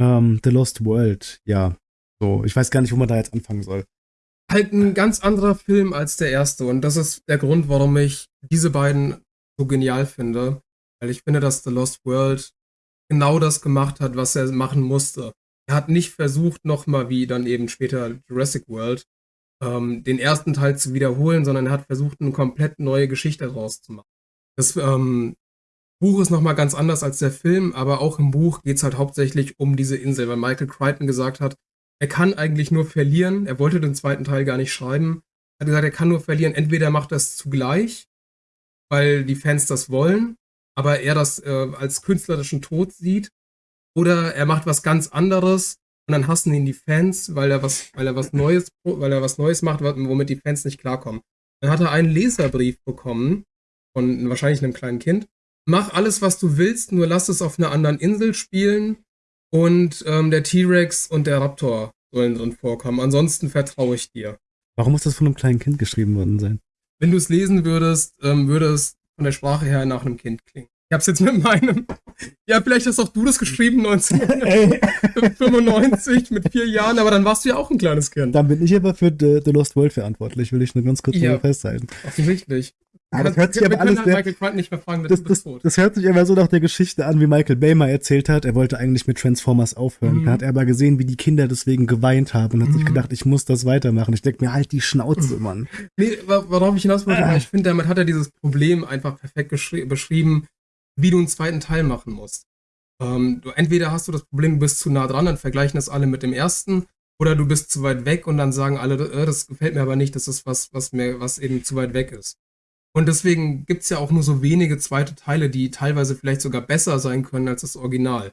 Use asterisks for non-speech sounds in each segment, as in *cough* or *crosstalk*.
Ähm, The Lost World, ja. So, ich weiß gar nicht, wo man da jetzt anfangen soll. Halt ein ganz anderer Film als der erste. Und das ist der Grund, warum ich diese beiden so genial finde. Weil ich finde, dass The Lost World genau das gemacht hat, was er machen musste. Er hat nicht versucht, nochmal wie dann eben später Jurassic World, ähm, den ersten Teil zu wiederholen, sondern er hat versucht, eine komplett neue Geschichte daraus zu machen. Das ähm, Buch ist nochmal ganz anders als der Film, aber auch im Buch geht es halt hauptsächlich um diese Insel, weil Michael Crichton gesagt hat, er kann eigentlich nur verlieren. Er wollte den zweiten Teil gar nicht schreiben. Er hat gesagt, er kann nur verlieren. Entweder er macht das zugleich, weil die Fans das wollen, aber er das äh, als künstlerischen Tod sieht, oder er macht was ganz anderes und dann hassen ihn die Fans, weil er was, weil er was Neues, weil er was Neues macht, womit die Fans nicht klarkommen. Dann hat er einen Leserbrief bekommen von wahrscheinlich einem kleinen Kind. Mach alles, was du willst, nur lass es auf einer anderen Insel spielen und ähm, der T-Rex und der Raptor sollen drin vorkommen. Ansonsten vertraue ich dir. Warum muss das von einem kleinen Kind geschrieben worden sein? Wenn du es lesen würdest, ähm, würde es von der Sprache her nach einem Kind klingen. Ich hab's jetzt mit meinem. Ja, vielleicht hast auch du das geschrieben 1995 mit vier Jahren, aber dann warst du ja auch ein kleines Kind. Dann bin ich aber für The, The Lost World verantwortlich, will ich nur ganz kurz ja, festhalten. Offensichtlich. Ja, das hört sich aber alles sehr, Michael Crichton nicht mehr fragen, das, das, das, hört sich aber so nach der Geschichte an, wie Michael Bay mal erzählt hat. Er wollte eigentlich mit Transformers aufhören. Mhm. Da hat er aber gesehen, wie die Kinder deswegen geweint haben und hat mhm. sich gedacht, ich muss das weitermachen. Ich denke mir, halt die Schnauze, mhm. Mann. Nee, worauf ich hinaus wollte, ah. ich finde, damit hat er dieses Problem einfach perfekt beschrieben, wie du einen zweiten Teil machen musst. Ähm, du, entweder hast du das Problem, du bist zu nah dran, dann vergleichen das alle mit dem ersten, oder du bist zu weit weg und dann sagen alle, äh, das gefällt mir aber nicht, das ist was, was mir, was eben zu weit weg ist. Und deswegen gibt es ja auch nur so wenige zweite Teile, die teilweise vielleicht sogar besser sein können als das Original.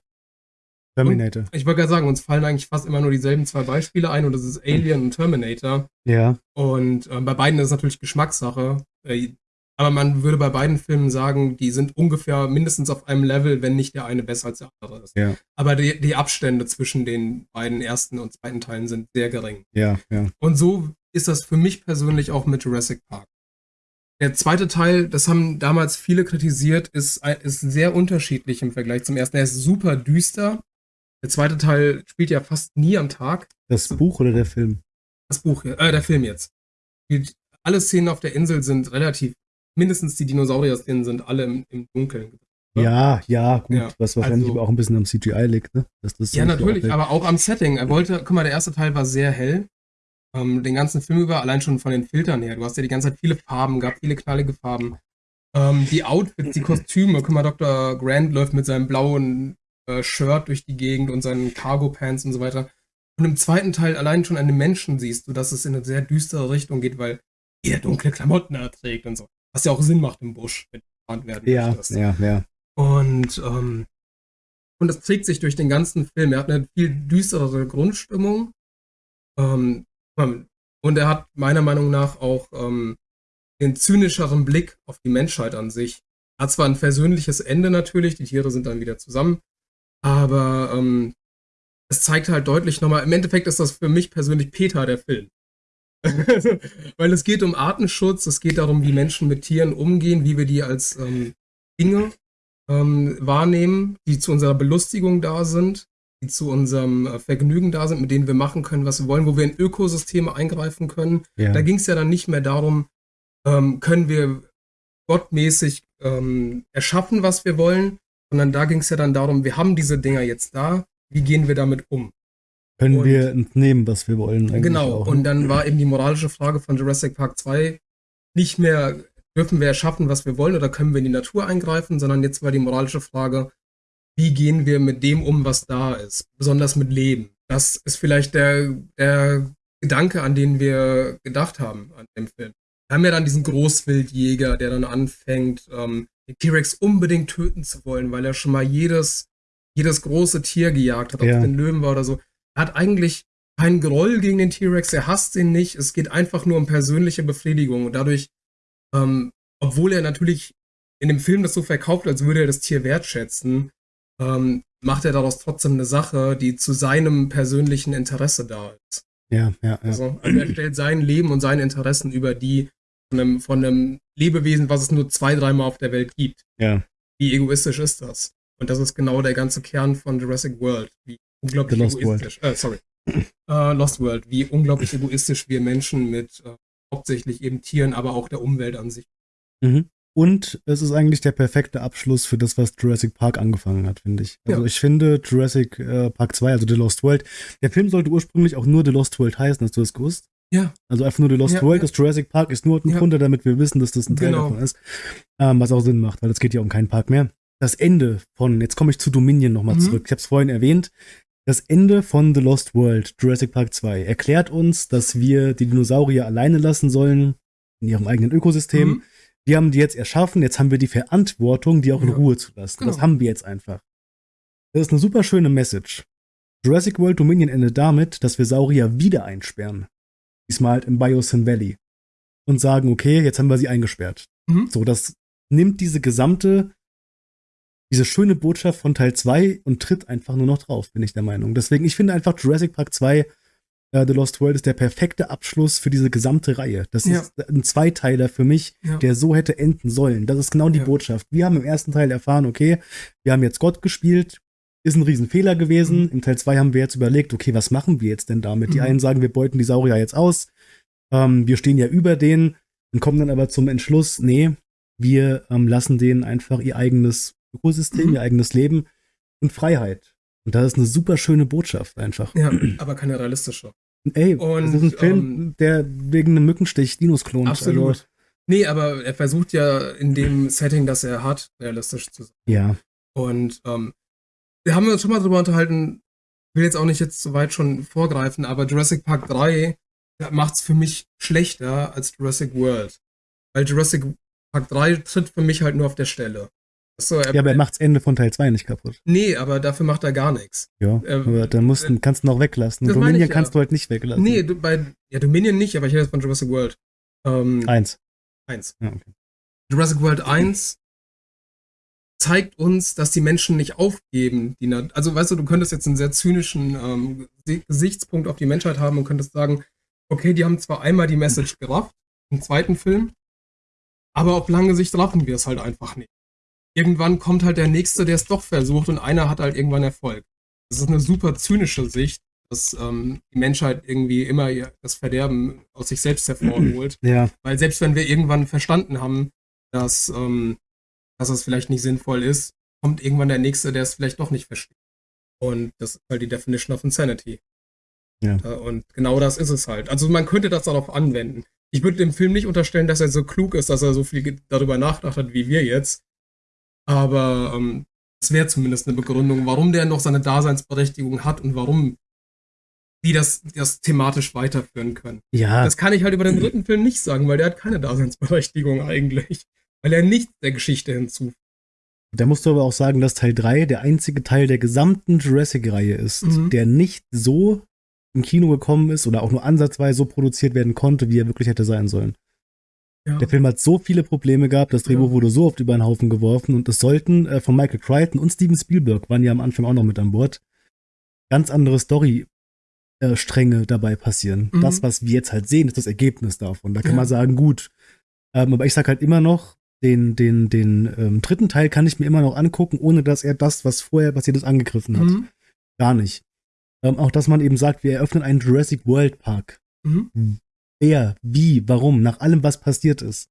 Terminator. Und ich wollte gerade sagen, uns fallen eigentlich fast immer nur dieselben zwei Beispiele ein und das ist Alien und Terminator. Ja. Und äh, bei beiden ist es natürlich Geschmackssache. Äh, aber man würde bei beiden Filmen sagen, die sind ungefähr mindestens auf einem Level, wenn nicht der eine besser als der andere ist. Ja. Aber die, die Abstände zwischen den beiden ersten und zweiten Teilen sind sehr gering. Ja, ja. Und so ist das für mich persönlich auch mit Jurassic Park. Der zweite Teil, das haben damals viele kritisiert, ist, ist sehr unterschiedlich im Vergleich zum ersten. Er ist super düster. Der zweite Teil spielt ja fast nie am Tag. Das Buch oder der Film? Das Buch, äh, der Film jetzt. Alle Szenen auf der Insel sind relativ, mindestens die Dinosaurier-Szenen sind alle im, im Dunkeln. Ja, ja, gut, ja, was wahrscheinlich also, aber auch ein bisschen am CGI liegt, ne? ja, natürlich, aber auch am Setting. Er wollte, guck mal, der erste Teil war sehr hell ähm, den ganzen Film über, allein schon von den Filtern her. Du hast ja die ganze Zeit viele Farben gehabt, viele knallige Farben. Ähm, die Outfits, die Kostüme. Guck mal, Dr. Grant läuft mit seinem blauen äh, Shirt durch die Gegend und seinen Cargo-Pants und so weiter. Und im zweiten Teil allein schon an den Menschen siehst du, dass es in eine sehr düstere Richtung geht, weil er dunkle Klamotten erträgt und so. Was ja auch Sinn macht im Busch, wenn du gefahren werden ja, möchtest. Ja, ja. Und, ähm, und das trägt sich durch den ganzen Film. Er hat eine viel düsterere Grundstimmung. Ähm, und er hat meiner Meinung nach auch ähm, den zynischeren Blick auf die Menschheit an sich. Er hat zwar ein versöhnliches Ende natürlich, die Tiere sind dann wieder zusammen, aber ähm, es zeigt halt deutlich nochmal, im Endeffekt ist das für mich persönlich Peter der Film. *laughs* Weil es geht um Artenschutz, es geht darum, wie Menschen mit Tieren umgehen, wie wir die als ähm, Dinge ähm, wahrnehmen, die zu unserer Belustigung da sind die zu unserem äh, Vergnügen da sind, mit denen wir machen können, was wir wollen, wo wir in Ökosysteme eingreifen können. Ja. Da ging es ja dann nicht mehr darum, ähm, können wir gottmäßig ähm, erschaffen, was wir wollen, sondern da ging es ja dann darum, wir haben diese Dinger jetzt da, wie gehen wir damit um? Können und, wir entnehmen, was wir wollen. Genau, auch, ne? und dann war eben die moralische Frage von Jurassic Park 2 nicht mehr, dürfen wir erschaffen, was wir wollen, oder können wir in die Natur eingreifen, sondern jetzt war die moralische Frage, wie gehen wir mit dem um, was da ist, besonders mit Leben. Das ist vielleicht der, der Gedanke, an den wir gedacht haben an dem Film. Wir haben ja dann diesen Großwildjäger, der dann anfängt, ähm, den T-Rex unbedingt töten zu wollen, weil er schon mal jedes, jedes große Tier gejagt hat, ob ja. es den Löwen war oder so. Er hat eigentlich keinen Groll gegen den T-Rex, er hasst ihn nicht. Es geht einfach nur um persönliche Befriedigung. Und dadurch, ähm, obwohl er natürlich in dem Film das so verkauft, als würde er das Tier wertschätzen, ähm, macht er daraus trotzdem eine Sache, die zu seinem persönlichen Interesse da ist. Ja, ja, ja. Also, also er stellt sein Leben und seine Interessen über die von einem, von einem Lebewesen, was es nur zwei, dreimal auf der Welt gibt. Ja. Wie egoistisch ist das? Und das ist genau der ganze Kern von Jurassic World. Wie unglaublich egoistisch. World. Äh, sorry. uh, Lost World, wie unglaublich egoistisch wir Menschen mit äh, hauptsächlich eben Tieren, aber auch der Umwelt an sich. Mhm. Und es ist eigentlich der perfekte Abschluss für das, was Jurassic Park angefangen hat, finde ich. Also ja. ich finde Jurassic äh, Park 2, also The Lost World, der Film sollte ursprünglich auch nur The Lost World heißen, hast du das gewusst? Ja. Also einfach nur The Lost ja, World, ja. das Jurassic Park ist nur ein ja. Drunter, damit wir wissen, dass das ein Teil genau. davon ist. Ähm, was auch Sinn macht, weil es geht ja um keinen Park mehr. Das Ende von, jetzt komme ich zu Dominion nochmal mhm. zurück. Ich habe es vorhin erwähnt. Das Ende von The Lost World, Jurassic Park 2, erklärt uns, dass wir die Dinosaurier alleine lassen sollen in ihrem eigenen Ökosystem. Mhm. Wir haben die jetzt erschaffen, jetzt haben wir die Verantwortung, die auch in Ruhe zu lassen. Genau. Das haben wir jetzt einfach. Das ist eine super schöne Message. Jurassic World Dominion endet damit, dass wir Saurier wieder einsperren. Diesmal halt im Biosyn Valley. Und sagen, okay, jetzt haben wir sie eingesperrt. Mhm. So, das nimmt diese gesamte, diese schöne Botschaft von Teil 2 und tritt einfach nur noch drauf, bin ich der Meinung. Deswegen, ich finde einfach Jurassic Park 2 Uh, The Lost World ist der perfekte Abschluss für diese gesamte Reihe. Das ja. ist ein Zweiteiler für mich, ja. der so hätte enden sollen. Das ist genau die ja. Botschaft. Wir haben im ersten Teil erfahren, okay, wir haben jetzt Gott gespielt, ist ein Riesenfehler gewesen. Mhm. Im Teil 2 haben wir jetzt überlegt, okay, was machen wir jetzt denn damit? Mhm. Die einen sagen, wir beuten die Saurier jetzt aus. Ähm, wir stehen ja über denen und kommen dann aber zum Entschluss, nee, wir ähm, lassen denen einfach ihr eigenes Ökosystem, mhm. ihr eigenes Leben und Freiheit. Und das ist eine super schöne Botschaft einfach. Ja, *clears throat* aber keine realistische. Ey, und, das ist ein Film, ähm, der wegen einem Mückenstich Dinos klont. Absolut. Also. Nee, aber er versucht ja in dem Setting, das er hat, realistisch zu sein. Ja. Und ähm, wir haben uns schon mal drüber unterhalten, will jetzt auch nicht jetzt so weit schon vorgreifen, aber Jurassic Park 3 macht es für mich schlechter als Jurassic World. Weil Jurassic Park 3 tritt für mich halt nur auf der Stelle. So, er, ja, aber er macht das Ende von Teil 2 nicht kaputt. Nee, aber dafür macht er gar nichts. Ja, er, aber dann musst, äh, kannst du noch weglassen. Dominion ich, kannst ja. du halt nicht weglassen. Nee, du, bei, ja, Dominion nicht, aber ich rede von Jurassic World. Ähm, eins. Eins. Ja, okay. Jurassic World 1 zeigt uns, dass die Menschen nicht aufgeben. Die, also, weißt du, du könntest jetzt einen sehr zynischen ähm, Gesichtspunkt auf die Menschheit haben und könntest sagen, okay, die haben zwar einmal die Message gerafft, im zweiten Film, aber auf lange Sicht raffen wir es halt einfach nicht. Irgendwann kommt halt der Nächste, der es doch versucht und einer hat halt irgendwann Erfolg. Das ist eine super zynische Sicht, dass ähm, die Menschheit irgendwie immer das Verderben aus sich selbst hervorholt. *clears throat* Ja. Weil selbst wenn wir irgendwann verstanden haben, dass ähm, dass es vielleicht nicht sinnvoll ist, kommt irgendwann der Nächste, der es vielleicht doch nicht versteht. Und das ist halt die Definition of Insanity. Ja. Und genau das ist es halt. Also man könnte das darauf anwenden. Ich würde dem Film nicht unterstellen, dass er so klug ist, dass er so viel darüber nachgedacht hat wie wir jetzt. Aber ähm, es wäre zumindest eine Begründung, warum der noch seine Daseinsberechtigung hat und warum die das, das thematisch weiterführen können. Ja. Das kann ich halt über den dritten Film nicht sagen, weil der hat keine Daseinsberechtigung eigentlich weil er nichts der Geschichte hinzufügt. Da musst du aber auch sagen, dass Teil 3 der einzige Teil der gesamten Jurassic-Reihe ist, mhm. der nicht so im Kino gekommen ist oder auch nur ansatzweise so produziert werden konnte, wie er wirklich hätte sein sollen. Ja. Der Film hat so viele Probleme gehabt, das Drehbuch ja. wurde so oft über den Haufen geworfen und es sollten äh, von Michael Crichton und Steven Spielberg waren ja am Anfang auch noch mit an Bord. Ganz andere Story-Stränge äh, dabei passieren. Mhm. Das, was wir jetzt halt sehen, ist das Ergebnis davon. Da kann ja. man sagen, gut. Ähm, aber ich sag halt immer noch, den, den, den ähm, dritten Teil kann ich mir immer noch angucken, ohne dass er das, was vorher passiert ist, angegriffen hat. Mhm. Gar nicht. Ähm, auch, dass man eben sagt, wir eröffnen einen Jurassic World Park. Mhm. Wer, wie, warum, nach allem, was passiert ist.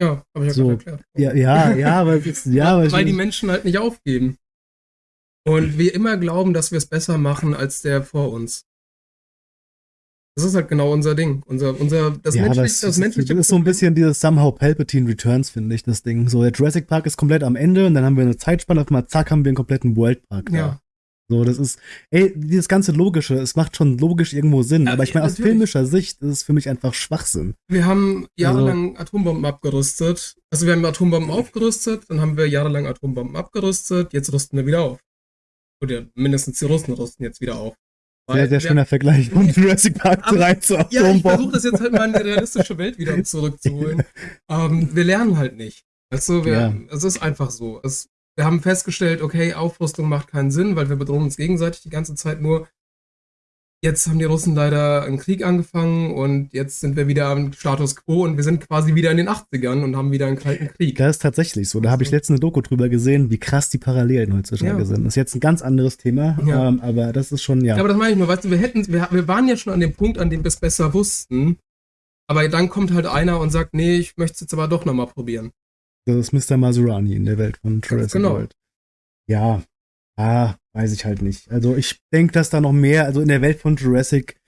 Ja, habe ich ja so, erklärt. Ja, ja, ja, aber, ja, *laughs* weil, weil die Menschen halt nicht aufgeben. Und wir immer glauben, dass wir es besser machen als der vor uns. Das ist halt genau unser Ding. Unser, unser, das, ja, menschliche, das, das menschliche. Das ist so ein bisschen dieses Somehow Palpatine Returns, finde ich, das Ding. So, der Jurassic Park ist komplett am Ende und dann haben wir eine Zeitspanne, auf einmal zack, haben wir einen kompletten World Park. Ja. So, das ist, ey, dieses ganze Logische, es macht schon logisch irgendwo Sinn, aber ich meine, aus filmischer Sicht ist es für mich einfach Schwachsinn. Wir haben jahrelang also, Atombomben abgerüstet. Also wir haben Atombomben aufgerüstet, dann haben wir jahrelang Atombomben abgerüstet, jetzt rüsten wir wieder auf. Oder mindestens die Russen rüsten jetzt wieder auf. Sehr, sehr schöner Vergleich von *laughs* Jurassic Park 3 zu Atombomben. Ja, ich versuche das jetzt halt mal in die realistische Welt wieder *laughs* zurückzuholen. ähm, wir lernen halt nicht. Also, wir, ja. es ist einfach so. Es, wir haben festgestellt, okay, Aufrüstung macht keinen Sinn, weil wir bedrohen uns gegenseitig die ganze Zeit nur. jetzt haben die Russen leider einen Krieg angefangen und jetzt sind wir wieder am Status quo und wir sind quasi wieder in den 80ern und haben wieder einen kalten Krieg. Das ist tatsächlich so. Da habe ich letztens eine Doku drüber gesehen, wie krass die Parallelen heutzutage ja. sind. Das ist jetzt ein ganz anderes Thema, ja. ähm, aber das ist schon, ja. ja. Aber das meine ich nur, weißt du, wir hätten, wir, wir waren ja schon an dem Punkt, an dem wir es besser wussten, aber dann kommt halt einer und sagt, nee, ich möchte es jetzt aber doch nochmal probieren. Das ist Mr. Maserani in der Welt von Jurassic genau. World. Ja, ah, weiß ich halt nicht. Also ich denke, dass da noch mehr, also in der Welt von Jurassic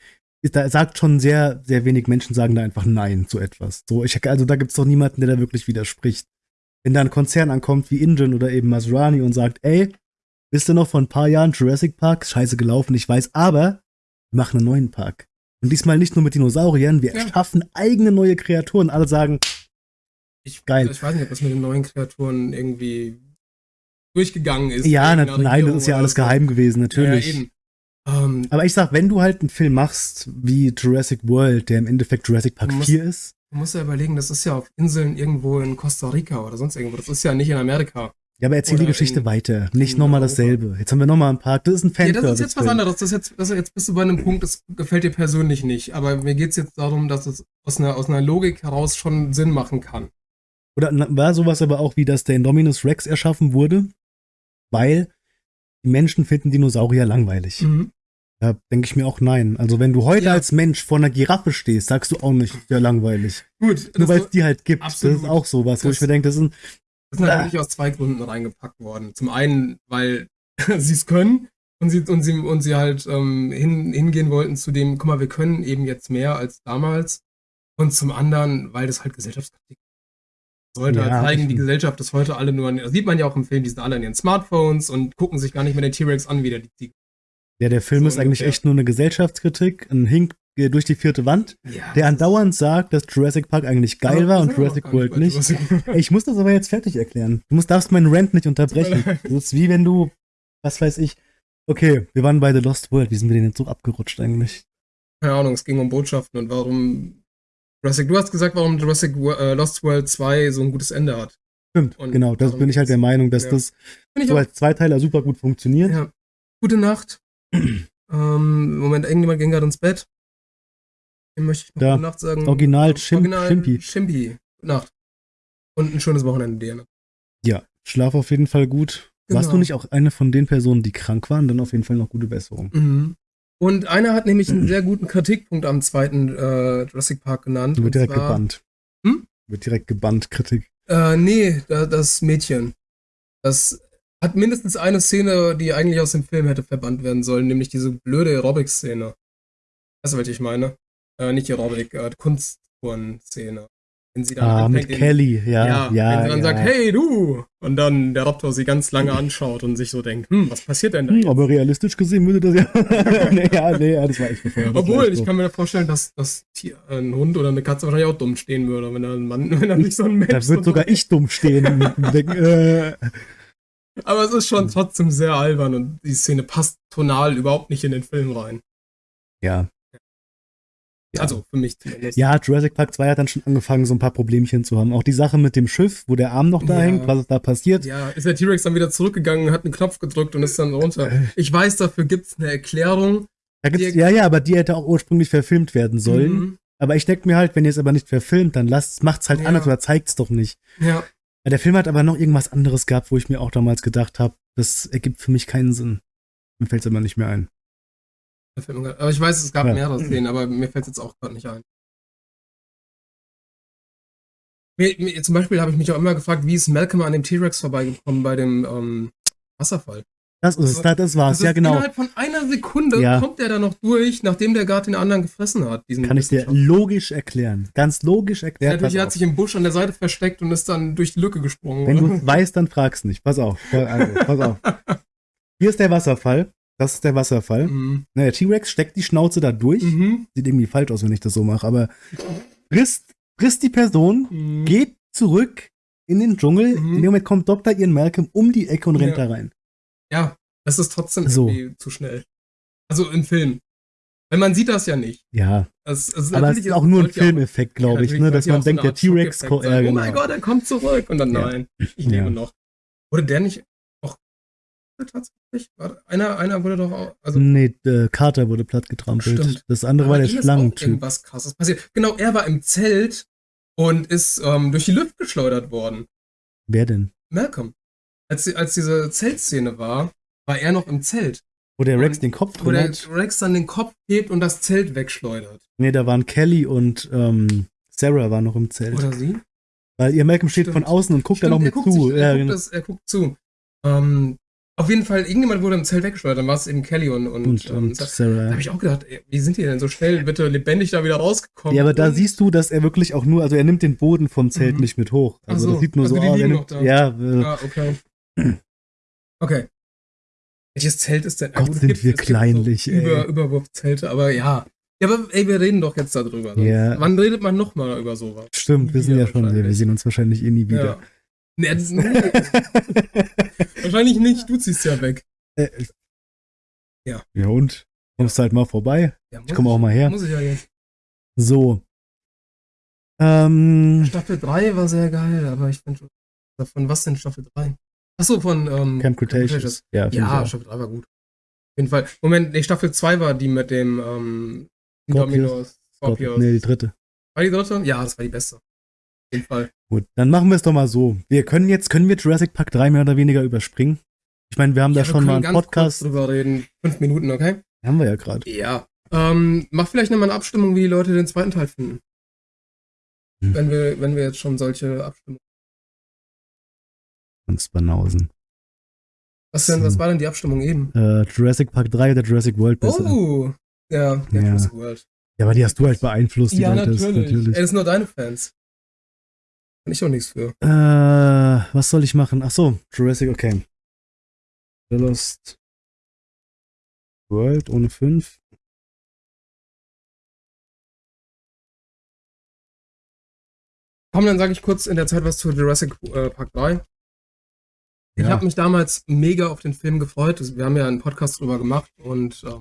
ist, da sagt schon sehr, sehr wenig Menschen sagen da einfach Nein zu etwas. So, ich, also da gibt es doch niemanden, der da wirklich widerspricht. Wenn da ein Konzern ankommt wie Ingen oder eben Maserani und sagt, ey, bist du noch vor ein paar Jahren Jurassic Park? Scheiße gelaufen, ich weiß, aber wir machen einen neuen Park. Und diesmal nicht nur mit Dinosauriern, wir ja. erschaffen eigene neue Kreaturen. Alle sagen, ich, geil. Ich weiß nicht, ob das mit den neuen Kreaturen irgendwie durchgegangen ist. Ja, na, nein, das ist ja alles so. geheim gewesen, natürlich. Ja, ähm, Aber ich sag, wenn du halt einen Film machst wie Jurassic World, der im Endeffekt Jurassic Park musst, 4 ist. Du musst ja überlegen, das ist ja auf Inseln irgendwo in Costa Rica oder sonst irgendwo. Das ist ja nicht in Amerika. Ja, aber erzähl die Geschichte in, weiter. Nicht nochmal dasselbe. Jetzt haben wir nochmal ein Park. Das ist ein fan Ja, das ist jetzt was anderes. Das jetzt, das jetzt bist du bei einem Punkt, das gefällt dir persönlich nicht. Aber mir geht's jetzt darum, dass es aus einer, aus einer Logik heraus schon Sinn machen kann. Oder war sowas aber auch wie, dass der Indominus Rex erschaffen wurde? weil die Menschen finden Dinosaurier langweilig. Mhm. Da denke ich mir auch nein. Also wenn du heute ja. als Mensch vor einer Giraffe stehst, sagst du auch nicht, ja langweilig. Gut. Nur weil es die halt gibt. Absolut. Das ist auch sowas, wo ich mir denke, das sind. Das sind natürlich aus zwei Gründen reingepackt worden. Zum einen, weil *laughs* sie es können und sie, und sie, und sie halt ähm, hin, hingehen wollten zu dem, guck mal, wir können eben jetzt mehr als damals. Und zum anderen, weil das halt Gesellschaftskritik sollte ja, zeigen, die Gesellschaft ist heute alle nur, das sieht man ja auch im Film, die sind alle an ihren Smartphones und gucken sich gar nicht mehr den T-Rex an, wie der die Ziege. Ja, der Film so ist eigentlich echt nur eine Gesellschaftskritik, ein Hink durch die vierte Wand, ja, der andauernd sagt, dass Jurassic Park eigentlich geil war und Jurassic World nicht. *laughs* Ich muss das aber jetzt fertig erklären. Du musst, darfst meinen Rant nicht unterbrechen. *laughs* Das ist wie wenn du, was weiß ich, okay, wir waren bei The Lost World, wie sind wir denn jetzt so abgerutscht eigentlich? Keine Ahnung, es ging um Botschaften und warum Jurassic, du hast gesagt, warum Jurassic äh, Lost World 2 so ein gutes Ende hat. Stimmt, und genau. Das bin ich halt der Meinung, dass ja. das so als Zweiteiler super gut funktioniert. Ja. Gute Nacht. *clears throat* ähm, Moment, irgendjemand ging gerade ins Bett. Dem möchte ich noch da. gute Nacht sagen. Original, Schim Original Schimpi. Schimpi. Gute Nacht. Und ein schönes Wochenende dir. Ne? Ja, schlaf auf jeden Fall gut. Genau. Warst du nicht auch eine von den Personen, die krank waren? Dann auf jeden Fall noch gute Besserung. Mhm. Und einer hat nämlich einen *clears throat* sehr guten Kritikpunkt am zweiten äh, Jurassic Park genannt. Wird direkt zwar, gebannt. Hm? Wird direkt gebannt, Kritik. Äh, nee, da, das Mädchen. Das hat mindestens eine Szene, die eigentlich aus dem Film hätte verbannt werden sollen, nämlich diese blöde Aerobic-Szene. Weißt du, was ich meine? Äh, nicht Aerobic, äh, Kunsttouren-Szene. Wenn sie dann ah, mit Kelly, ja, ja, ja. Wenn sie dann ja. sagt, hey du! Und dann der Raptor sie ganz lange anschaut und sich so denkt, hm, was passiert denn da? Hm, aber realistisch gesehen würde das ja. *laughs* nee, ja, nee, das war echt befeuert. Obwohl, ich kann mir vorstellen, dass das Tier, ein Hund oder eine Katze wahrscheinlich auch dumm stehen würde, wenn er ein Mann, *laughs* wenn er nicht so ein Mensch Da würde sogar *laughs* ich dumm stehen. äh. Aber es ist schon trotzdem sehr albern und die Szene passt tonal überhaupt nicht in den Film rein. Ja, ja. Also für mich zumindest. Ja, Jurassic Park 2 hat dann schon angefangen, so ein paar Problemchen zu haben. Auch die Sache mit dem Schiff, wo der Arm noch da ja. hängt, was ist da passiert. Ja, ist der T-Rex dann wieder zurückgegangen, hat einen Knopf gedrückt und ist dann runter. Ich weiß, dafür gibt es eine Erklärung. Da gibt's, ja, ja, aber die hätte auch ursprünglich verfilmt werden sollen. Mhm. Aber ich denke mir halt, wenn ihr es aber nicht verfilmt, dann lasst, macht's halt ja. anders oder zeigt's doch nicht. Ja. Der Film hat aber noch irgendwas anderes gehabt, wo ich mir auch damals gedacht habe, das ergibt für mich keinen Sinn. Mir fällt's aber nicht mehr ein. Aber ich weiß, es gab ja. mehrere Szenen, aber mir fällt es jetzt auch gerade nicht ein. Mir, mir, zum Beispiel habe ich mich auch immer gefragt, wie ist Malcolm an dem T-Rex vorbeigekommen bei dem ähm, Wasserfall? Das ist es, das, das war's, das ja genau. Innerhalb von einer Sekunde ja. kommt der da noch durch, nachdem der gerade den anderen gefressen hat. Kann ich dir logisch erklären. Ganz logisch erklären. Natürlich hat sich im Busch an der Seite versteckt und ist dann durch die Lücke gesprungen. Wenn du es weißt, dann fragst nicht. Pass auf. Also, pass auf. *laughs* Hier ist der Wasserfall. Das ist der Wasserfall. Mhm. Na, der T-Rex steckt die Schnauze da durch. Mhm. Sieht irgendwie falsch aus, wenn ich das so mache, aber frisst, frisst die Person, mhm. geht zurück in den Dschungel. Mhm. In dem Moment kommt Dr. Ian Malcolm um die Ecke und rennt ja. da rein. Ja, das ist trotzdem so. irgendwie zu schnell. Also im Film. Weil man sieht das ja nicht. Ja. Das, also aber es ist auch nur ein Filmeffekt, glaube ich, ne? dass man denkt, der T-Rex kommt. Oh mein Gott, er kommt zurück. Und dann nein, ich lebe ja. noch. Wurde der nicht tatsächlich? Einer, einer wurde doch auch. Also nee, Carter wurde platt getrampelt. Stimmt. Das andere Aber war der Schlangentyp. Irgendwas krasses passiert. Genau, er war im Zelt und ist ähm, durch die Luft geschleudert worden. Wer denn? Malcolm. Als, als diese Zeltszene war, war er noch im Zelt. Wo der Rex und, den Kopf Wo der. Rex dann den Kopf hebt und das Zelt wegschleudert. Nee, da waren Kelly und ähm, Sarah war noch im Zelt. Oder sie? Weil ihr Malcolm steht Stimmt. von außen und guckt Stimmt, noch mit zu. Sich, er, ja, guckt genau. das, er guckt zu. Ähm, auf jeden Fall, irgendjemand wurde im Zelt weggeschleudert, dann war es eben Kelly und, und, und, ähm, Sarah. Da habe ich auch gedacht, ey, wie sind die denn so schnell bitte lebendig da wieder rausgekommen? Ja, aber da siehst du, dass er wirklich auch nur, also er nimmt den Boden vom Zelt mhm. nicht mit hoch. Also so, das sieht nur also so aus. Nimmt, ja, äh, ah, okay. *clears throat* okay. Welches Zelt ist denn? Gott, gut, sind gibt, wir kleinlich, so Über, Überwurfzelte, aber ja. Ja, aber ey, wir reden doch jetzt darüber. Ja. Wann redet man nochmal über sowas? Stimmt, wir sind ja schon, wir sehen uns wahrscheinlich eh nie wieder. Ja. Nee, das, nee. wahrscheinlich nicht, du ziehst ja weg. Äh, ja. Ja und? Kommst halt mal vorbei. Ja, ich komme auch mal her. Muss ich ja jetzt. So. Ähm, Staffel 3 war sehr geil, aber ich finde schon. Von was denn Staffel 3? Achso, von ähm, Camp Cretaceous. Ja, ja Staffel 3 war gut. Auf jeden Fall. Moment, nee, Staffel 2 war die mit dem ähm, Dominos. Scorpius. Nee, die dritte. War die dritte? Ja, das war die beste. Jeden Fall. Gut, dann machen wir es doch mal so. Wir können jetzt, können wir Jurassic Park 3 mehr oder weniger überspringen? Ich meine, wir haben ja, da schon mal einen Podcast. drüber reden. Fünf Minuten, okay? Haben wir ja gerade. Ja. Ähm, mach vielleicht nochmal eine Abstimmung, wie die Leute den zweiten Teil finden. Hm. Wenn, wir, wenn wir jetzt schon solche Abstimmungen Hans Banausen. Was denn, was war denn die Abstimmung eben? Äh, Jurassic Park 3 oder Jurassic World besser? Oh, ja, ja, ja. Jurassic World. Ja, aber die hast du halt beeinflusst, die ja, Leute. Natürlich. natürlich. Ey, das sind nur deine Fans. Kann ich auch nichts für. Äh, was soll ich machen? Ach so, Jurassic, okay. The Lost World ohne 5. Komm, dann sage ich kurz in der Zeit was zu Jurassic äh, Park 3. Ich ja. habe mich damals mega auf den Film gefreut. Wir haben ja einen Podcast drüber gemacht und äh,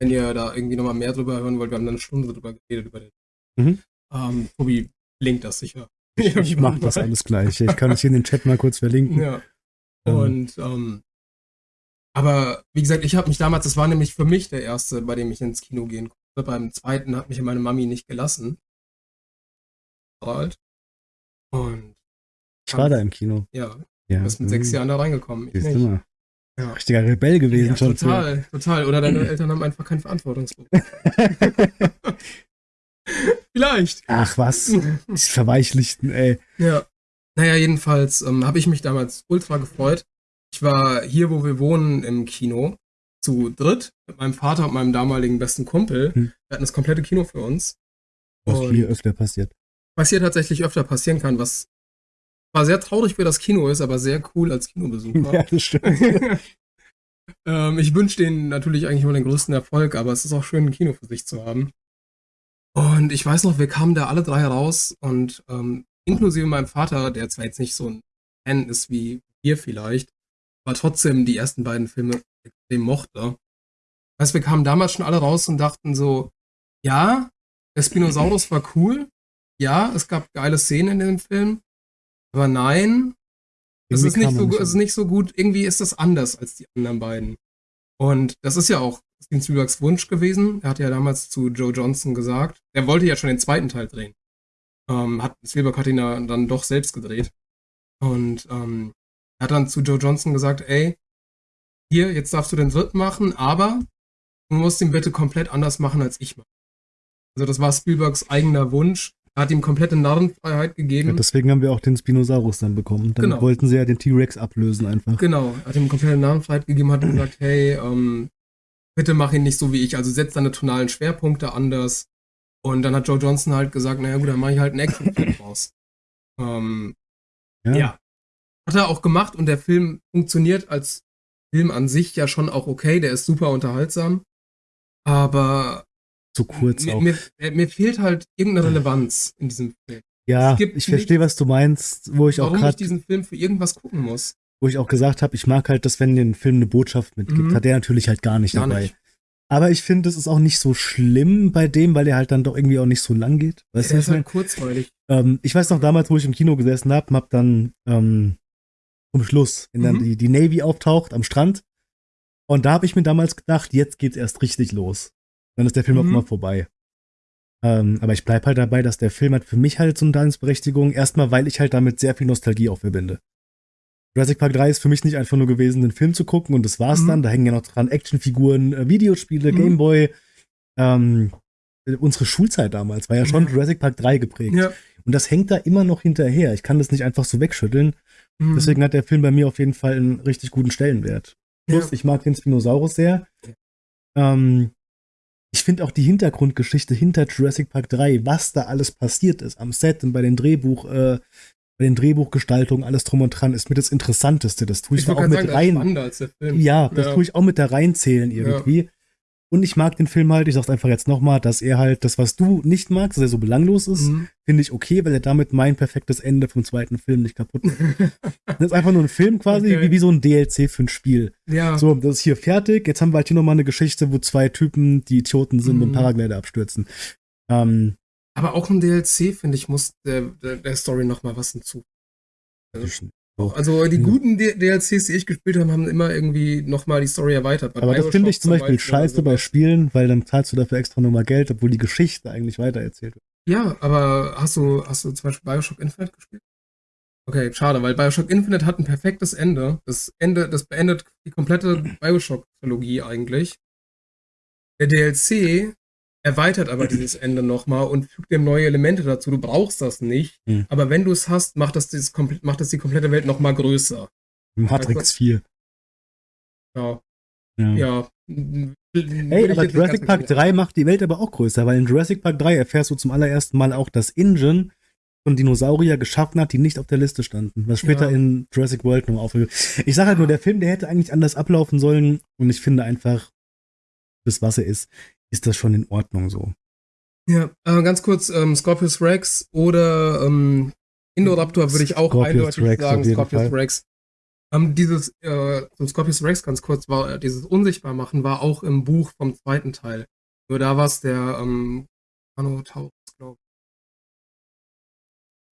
wenn ihr da irgendwie nochmal mehr drüber hören wollt, wir haben dann eine Stunde drüber geredet über den. Mhm. Ähm, Tobi linkt das sicher. *laughs* Ich mache das alles gleich. Ich kann es hier in den Chat mal kurz verlinken. Ja. Ähm. Und ähm, aber wie gesagt, ich habe mich damals, das war nämlich für mich der erste, bei dem ich ins Kino gehen konnte. Beim zweiten hat mich meine Mami nicht gelassen. Alt. Und ich war da im Kino. Ja, ja. Du bist mit sechs Jahren da reingekommen. Ich nicht. Ja. Richtiger Rebell gewesen ja, schon. Total, für. total. Oder deine *clears throat* Eltern haben einfach kein Verantwortungsbewusstsein. *laughs* *laughs* Vielleicht. Ach was. Die verweichlichten, ey. Ja. Naja, jedenfalls ähm, habe ich mich damals ultra gefreut. Ich war hier, wo wir wohnen, im Kino zu dritt mit meinem Vater und meinem damaligen besten Kumpel. Hm. Wir hatten das komplette Kino für uns. Was hier öfter passiert. Was hier tatsächlich öfter passieren kann, was war sehr traurig für das Kino ist, aber sehr cool als Kinobesucher. Ja, das stimmt. *laughs* ähm, ich wünsche denen natürlich eigentlich nur den größten Erfolg, aber es ist auch schön, ein Kino für sich zu haben. Und ich weiß noch, wir kamen da alle drei raus und ähm, inklusive meinem Vater, der zwar jetzt nicht so ein Fan ist wie wir vielleicht, aber trotzdem die ersten beiden Filme extrem mochte. Heißt, wir kamen damals schon alle raus und dachten so, ja, der Spinosaurus war cool, ja, es gab geile Szenen in dem Film, aber nein, es ist, nicht so, es ist nicht so gut. Irgendwie ist das anders als die anderen beiden. Und das ist ja auch Steven Spielbergs Wunsch gewesen. Er hat ja damals zu Joe Johnson gesagt, er wollte ja schon den zweiten Teil drehen. Ähm, hat, Spielberg hat ihn dann doch selbst gedreht. Und ähm, er hat dann zu Joe Johnson gesagt, ey, hier, jetzt darfst du den dritten machen, aber du musst ihn bitte komplett anders machen, als ich mache. Also das war Spielbergs eigener Wunsch. Er hat ihm komplette Narrenfreiheit gegeben. Ja, deswegen haben wir auch den Spinosaurus dann bekommen. Dann genau. wollten sie ja den T-Rex ablösen einfach. Genau, er hat ihm komplette Narrenfreiheit gegeben, hat gesagt, hey, ähm, bitte mach ihn nicht so wie ich, also setz deine tonalen Schwerpunkte anders. Und dann hat Joe Johnson halt gesagt, naja gut, dann mache ich halt einen Actionfilm *clears throat* raus. Ähm, ja. ja. Hat er auch gemacht und der Film funktioniert als Film an sich ja schon auch okay, der ist super unterhaltsam. Aber zu kurz mir, auch. Mir, mir, fehlt halt irgendeine Relevanz in diesem Film. Ja, ich verstehe, was du meinst, wo ich auch gerade diesen Film für irgendwas gucken muss. Wo ich auch gesagt habe, ich mag halt, dass wenn den Film eine Botschaft mitgibt, mhm. hat er natürlich halt gar nicht gar dabei. Nicht. Aber ich finde, es ist auch nicht so schlimm bei dem, weil der halt dann doch irgendwie auch nicht so lang geht. Weißt der ist halt kurzweilig. Ähm, ich weiß noch damals, wo ich im Kino gesessen habe, hab dann ähm, zum Schluss, wenn dann mhm. die, die Navy auftaucht am Strand. Und da habe ich mir damals gedacht, jetzt geht's erst richtig los. Dann ist der Film mhm. auch mal vorbei. Ähm, aber ich bleib halt dabei, dass der Film hat für mich halt so eine Daseinsberechtigung. Erstmal, weil ich halt damit sehr viel Nostalgie auch verbinde. Jurassic Park 3 ist für mich nicht einfach nur gewesen, den Film zu gucken und das war's mhm. dann. Da hängen ja noch dran Actionfiguren, äh, Videospiele, mhm. Gameboy. Ähm, unsere Schulzeit damals war ja schon ja. Jurassic Park 3 geprägt. Ja. Und das hängt da immer noch hinterher. Ich kann das nicht einfach so wegschütteln. Mhm. Deswegen hat der Film bei mir auf jeden Fall einen richtig guten Stellenwert. Plus, ja. ich mag den Spinosaurus sehr. Ähm, ich finde auch die Hintergrundgeschichte hinter Jurassic Park 3, was da alles passiert ist am Set und bei den Drehbuch, äh, bei den Drehbuchgestaltungen, alles drum und dran, ist mir das Interessanteste. Das tue ich, ich auch mit sagen, rein. Ja, das ja. tue ich auch mit da reinzählen irgendwie. Ja. Und ich mag den Film halt, ich sag's einfach jetzt nochmal, dass er halt das, was du nicht magst, dass er so belanglos ist, mhm. finde ich okay, weil er damit mein perfektes Ende vom zweiten Film nicht kaputt macht. *laughs* das ist einfach nur ein Film quasi, okay. wie, wie so ein DLC für ein Spiel. Ja. So, das ist hier fertig. Jetzt haben wir halt hier nochmal eine Geschichte, wo zwei Typen, die Idioten sind, mhm. mit dem Paraglider abstürzen. Ähm, Aber auch ein DLC, finde ich, muss der, der, der Story nochmal was hinzu. Also, also die guten DLCs, die ich gespielt habe, haben immer irgendwie nochmal die Story erweitert. Aber das finde ich zum Beispiel, Beispiel scheiße so bei Spielen, weil dann zahlst du dafür extra nochmal Geld, obwohl die Geschichte eigentlich weitererzählt wird. Ja, aber hast du, hast du zum Beispiel Bioshock Infinite gespielt? Okay, schade, weil Bioshock Infinite hat ein perfektes Ende. Das Ende, das beendet die komplette Bioshock-Trilogie eigentlich. Der DLC erweitert aber dieses Ende nochmal und fügt dem neue Elemente dazu. Du brauchst das nicht, hm. aber wenn du es hast, macht das, dieses, macht das die komplette Welt nochmal größer. Matrix 4. Ja. Ja. ja. Ey, aber Jurassic Park 3 macht die Welt aber auch größer, weil in Jurassic Park 3 erfährst du zum allerersten Mal auch, dass Ingen von Dinosaurier geschaffen hat, die nicht auf der Liste standen, was später ja. in Jurassic World noch aufgeht. Ich sag halt nur, der Film, der hätte eigentlich anders ablaufen sollen und ich finde einfach, das was er ist ist das schon in Ordnung so. Ja, äh, ganz kurz, ähm, Scorpius Rex oder ähm, Indoraptor würde ich auch Scorpius eindeutig Rex sagen, Scorpius Fall. Rex. Ähm, dieses, äh, zum Scorpius Rex ganz kurz, war äh, dieses Unsichtbarmachen war auch im Buch vom zweiten Teil. Nur da war es der ähm, Annotaurus, glaube ich.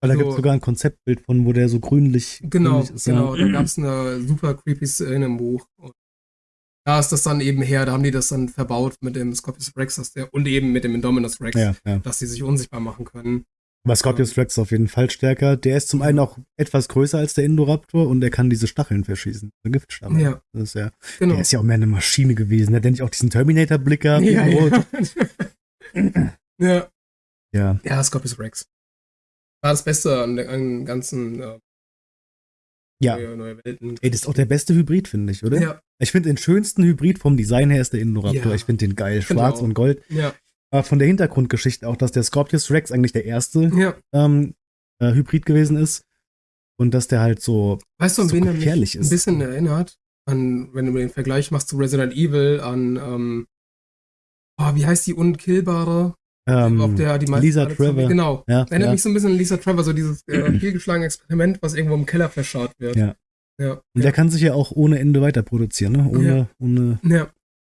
Weil da so, gibt es sogar ein Konzeptbild von, wo der so grünlich, genau, grünlich ist. Genau, ja. da gab es eine super creepy Szene im Buch. Und da ist das dann eben her, da haben die das dann verbaut mit dem Scorpius Rex dass der, und eben mit dem Indominus Rex, ja, ja. dass die sich unsichtbar machen können. Aber Scorpius Rex ist auf jeden Fall stärker. Der ist zum einen auch etwas größer als der Indoraptor und er kann diese Stacheln verschießen. Eine Giftstachel. Ja. Das ist ja, genau. Der ist ja auch mehr eine Maschine gewesen. Der hat nicht auch diesen Terminator-Blick gehabt. Ja, ja. *laughs* ja. Ja. Ja, Scorpius Rex. War das Beste an dem ganzen äh, ja. Neue, neue Welten. Ey, das ist auch der beste Hybrid, finde ich, oder? Ja. Ich finde den schönsten Hybrid vom Design her ist der Indoraptor. Ja. Ich finde den geil, schwarz und gold. Ja. Aber von der Hintergrundgeschichte auch, dass der Scorpius Rex eigentlich der erste ja. ähm, äh, Hybrid gewesen ist. Und dass der halt so, weißt du, so wen mich ist. ein bisschen erinnert? An, wenn du den Vergleich machst zu Resident Evil, an, ähm, oh, wie heißt die unkillbare? Ähm, auf der die Lisa Trevor. Genau. Ja, Erinnert ja. mich so ein bisschen an Lisa Trevor, so dieses äh, vielgeschlagene Experiment, was irgendwo im Keller verscharrt wird. Ja. ja. Und der kann sich ja auch ohne Ende weiter produzieren, ne? Ohne, ohne.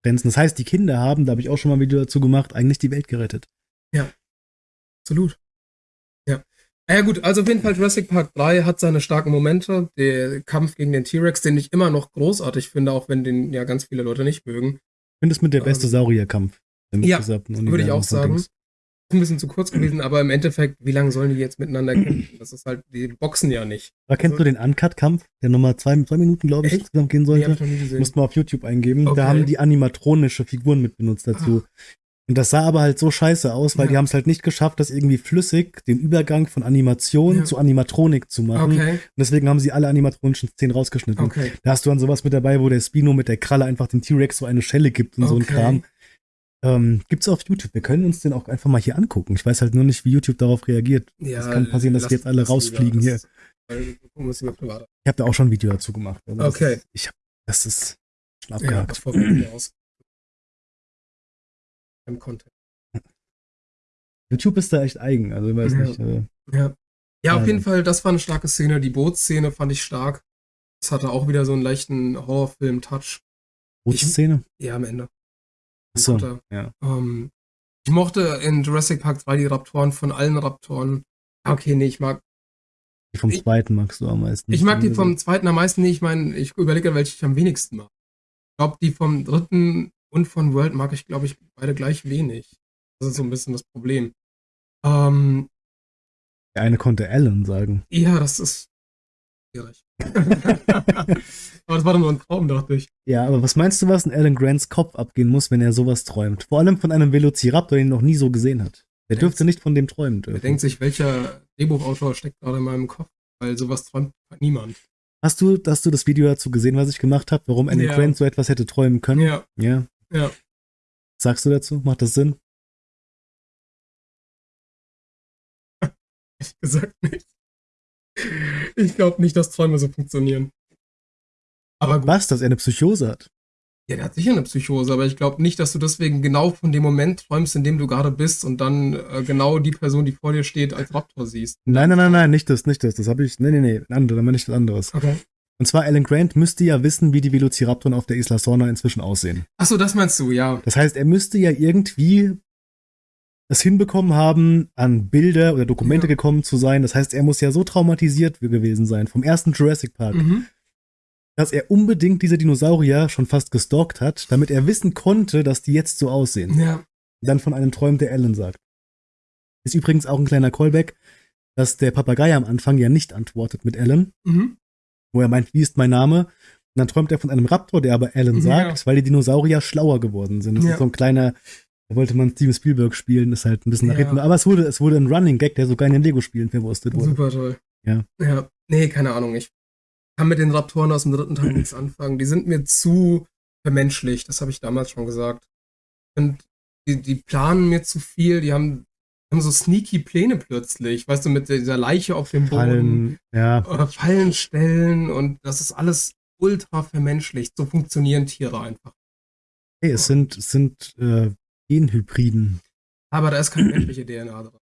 Grenzen. Das heißt, die Kinder haben, da habe ich auch schon mal ein Video dazu gemacht, eigentlich die Welt gerettet. Ja. Absolut. Ja. Ja gut, also auf jeden Fall Jurassic Park 3 hat seine starken Momente. Der Kampf gegen den T-Rex, den ich immer noch großartig finde, auch wenn den ja ganz viele Leute nicht mögen. Ich finde es mit der beste ähm, Saurierkampf. Ja, würde ich auch sagen. Dings ein bisschen zu kurz gewesen, aber im Endeffekt, wie lange sollen die jetzt miteinander kämpfen? Das ist halt, die boxen ja nicht. Aber kennst also, du den Uncut-Kampf, der nochmal zwei, zwei Minuten, glaube ich, echt? insgesamt gehen sollte? Nee, Musst mal auf YouTube eingeben. Okay. Da haben die animatronische Figuren mit benutzt dazu. Ah. Und das sah aber halt so scheiße aus, weil ja. die haben es halt nicht geschafft, das irgendwie flüssig, den Übergang von Animation ja. zu Animatronik zu machen. Okay. Und deswegen haben sie alle animatronischen Szenen rausgeschnitten. Okay. Da hast du dann sowas mit dabei, wo der Spino mit der Kralle einfach den T-Rex so eine Schelle gibt und okay. so ein Kram. Ähm, gibt's auf YouTube. Wir können uns den auch einfach mal hier angucken. Ich weiß halt nur nicht, wie YouTube darauf reagiert. Ja, es kann passieren, dass jetzt alle rausfliegen hier. ich habe da auch schon ein Video dazu gemacht. Also okay. Das, ich hab, das ist schon abgehakt. Ja. Im Content. YouTube ist da echt eigen, also ich weiß ja. nicht. Äh, ja. ja, auf jeden Fall, das war eine starke Szene. Die Bootsszene fand ich stark. Das hatte auch wieder so einen leichten Horrorfilm-Touch. Bootsszene? Ja, am Ende. So, ja. Ähm, ich mochte in Jurassic Park 2 die Raptoren von allen Raptoren. Okay, nee, ich mag Die vom zweiten magst du am meisten. Ich mag die vom zweiten am meisten nicht. Ich meine, ich überlege, welche ich am wenigsten mag. Ich glaube, die vom dritten und von World mag ich, glaube ich, beide gleich wenig. Das ist so ein bisschen das Problem. Ähm, Der eine konnte Alan sagen. Ja, das ist schwierig. *laughs* aber das war doch nur ein Traum, dachte ich. Ja, aber was meinst du, was in Alan Grants Kopf abgehen muss, wenn er sowas träumt? Vor allem von einem Velociraptor, den er noch nie so gesehen hat. Er dürfte nicht von dem träumen dürfen. Er denkt sich, welcher Drehbuchautor steckt gerade in meinem Kopf, weil sowas träumt niemand. Hast du, hast du das Video dazu gesehen, was ich gemacht habe, warum Alan ja. Grant so etwas hätte träumen können? Ja. Ja. Ja. Sagst du dazu? Macht das Sinn? *laughs* Ehrlich gesagt nicht. Ich glaube nicht, dass Träume so funktionieren. Aber gut. Was, dass er eine Psychose hat? Ja, der hat sicher eine Psychose, aber ich glaube nicht, dass du deswegen genau von dem Moment träumst, in dem du gerade bist und dann äh, genau die Person, die vor dir steht, als Raptor siehst. Nein, nein, nein, nein, nicht das, nicht das. Das habe ich. Nee, nee, nee, ein anderes, nicht das anderes. Okay. Und zwar Alan Grant müsste ja wissen, wie die Velociraptoren auf der Isla Sorna inzwischen aussehen. Ach so, das meinst du, ja. Das heißt, er müsste ja irgendwie es hinbekommen haben, an Bilder oder Dokumente ja. gekommen zu sein. Das heißt, er muss ja so traumatisiert gewesen sein vom ersten Jurassic Park, mhm dass er unbedingt diese Dinosaurier schon fast gestalkt hat, damit er wissen konnte, dass die jetzt so aussehen. Ja. Dann von einem Träum, der Alan sagt. Ist übrigens auch ein kleiner Callback, dass der Papagei am Anfang ja nicht antwortet mit Alan, mhm. wo er meint, wie ist mein Name? Und dann träumt er von einem Raptor, der aber Alan sagt, ja. weil die Dinosaurier schlauer geworden sind. Das ja. ist so ein kleiner, da wollte man Steven Spielberg spielen, ist halt ein bisschen nach hinten. Aber es wurde, es wurde ein Running Gag, der sogar in den Lego-Spielen verwurstet wurde. Super toll. Ja. Ja. Nee, keine Ahnung. Ich kann mit den Raptoren aus dem dritten Teil nichts anfangen. Die sind mir zu vermenschlicht, das habe ich damals schon gesagt. Und die, die planen mir zu viel, die haben, haben so sneaky Pläne plötzlich, weißt du, mit dieser Leiche auf dem Boden. Fallen, ja. Oder Fallen stellen und das ist alles ultra vermenschlicht. So funktionieren Tiere einfach. Hey, es sind, es sind äh, Genhybriden. Aber da ist keine menschliche DNA drin.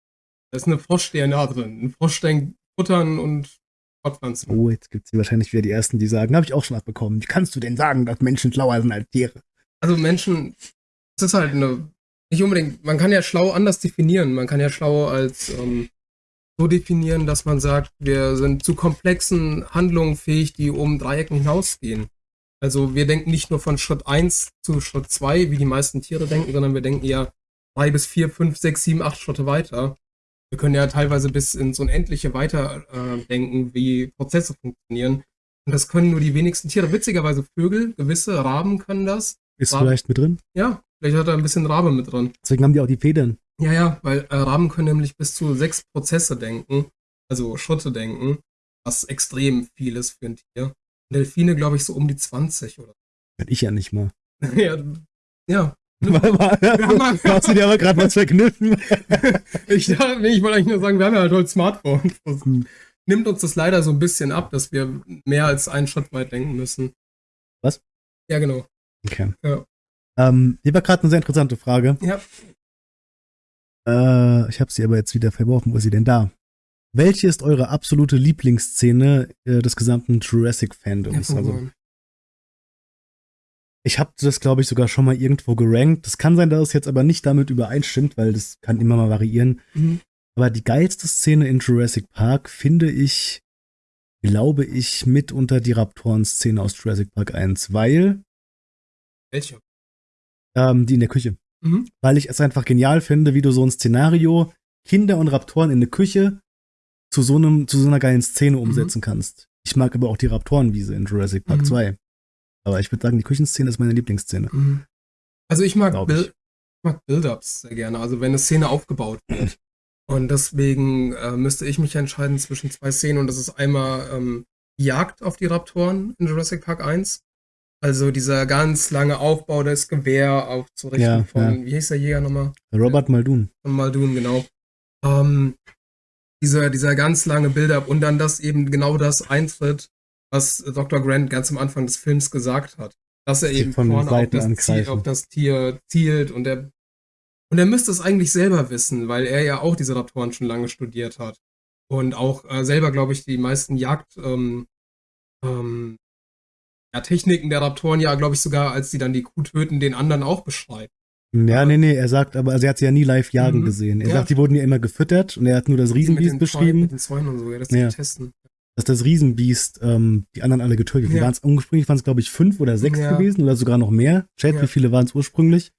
Da ist eine Frosch-DNA drin. Ein Frosch denkt futtern und Fortpflanzen. Oh, jetzt gibt es wahrscheinlich wieder die Ersten, die sagen, habe ich auch schon abbekommen. Wie kannst du denn sagen, dass Menschen schlauer sind als Tiere? Also Menschen, es ist halt eine, nicht unbedingt, man kann ja schlau anders definieren. Man kann ja schlau als ähm, so definieren, dass man sagt, wir sind zu komplexen Handlungen fähig, die um Dreiecken hinausgehen. Also wir denken nicht nur von Schritt 1 zu Schritt 2, wie die meisten Tiere denken, sondern wir denken ja drei bis vier, fünf, sechs, sieben, acht Schritte weiter wir können ja teilweise bis ins Unendliche weiterdenken, äh, wie Prozesse funktionieren. Und das können nur die wenigsten Tiere. Witzigerweise Vögel, gewisse Raben können das. Ist Raben, vielleicht mit drin? Ja, vielleicht hat er ein bisschen Rabe mit drin. Deswegen haben die auch die Federn. Ja, ja, weil äh, Raben können nämlich bis zu sechs Prozesse denken, also Schritte denken, was extrem viel ist für ein Tier. Delfine, glaube ich, so um die 20 oder. Ich ja nicht mal. *laughs* ja, ja, Hast du dir aber gerade was verkniffen? *laughs* ich dachte, ich wollte eigentlich nur sagen, wir haben ja halt heute Smartphones. Das hm. nimmt uns das leider so ein bisschen ab, dass wir mehr als einen Schritt weit denken müssen. Was? Ja, genau. Okay. Ja. Ähm, hier war gerade eine sehr interessante Frage. Ja. Äh, ich habe sie aber jetzt wieder verworfen. Wo ist sie denn da? Welche ist eure absolute Lieblingsszene äh, des gesamten Jurassic-Fandoms? Ja, also, ich habe das, glaube ich, sogar schon mal irgendwo gerankt. Das kann sein, dass es jetzt aber nicht damit übereinstimmt, weil das kann immer mal variieren. Mhm. Aber die geilste Szene in Jurassic Park finde ich, glaube ich, mitunter die Raptoren-Szene aus Jurassic Park 1, weil. Welche? Ähm, die in der Küche. Mhm. Weil ich es einfach genial finde, wie du so ein Szenario, Kinder und Raptoren in der Küche zu so einem, zu so einer geilen Szene mhm. umsetzen mhm. kannst. Ich mag aber auch die Raptorenwiese in Jurassic Park mhm. 2. Aber ich würde sagen, die Küchenszene ist meine Lieblingsszene. Mhm. Also ich mag, Bil mag Build-Ups sehr gerne, also wenn eine Szene aufgebaut *clears throat* wird. Und deswegen äh, müsste ich mich entscheiden zwischen zwei Szenen und das ist einmal ähm, Jagd auf die Raptoren in Jurassic Park 1. Also dieser ganz lange Aufbau des Gewehr aufzurichten ja, von, ja. wie hieß der Jäger nochmal? Robert Muldoon. Von Muldoon, genau. Ähm, dieser, dieser ganz lange Build-up und dann, dass eben genau das eintritt, was Dr. Grant ganz am Anfang des Films gesagt hat. Dass er eben von vorne auf das, Ziel, auf das, Tier zielt und er und er müsste es eigentlich selber wissen, weil er ja auch diese Raptoren schon lange studiert hat. Und auch äh, selber, glaube ich, die meisten Jagd, ähm, ähm, ja, Techniken der Raptoren ja, glaube ich, sogar, als sie dann die Kuh töten, den anderen auch beschreibt. Ja, nee, nee, er sagt, aber also er hat sie ja nie live jagen mhm. gesehen. Er ja. sagt, die wurden ja immer gefüttert und er hat nur das Riesenbiest beschrieben. Mit den Zäunen und so, ja, das ja. testen. dass das Riesenbiest ähm, die anderen alle getötet hat. Ja. Waren's, ursprünglich waren es, glaube ich, fünf oder sechs ja. gewesen oder sogar noch mehr. Chat, wie viele waren es ursprünglich?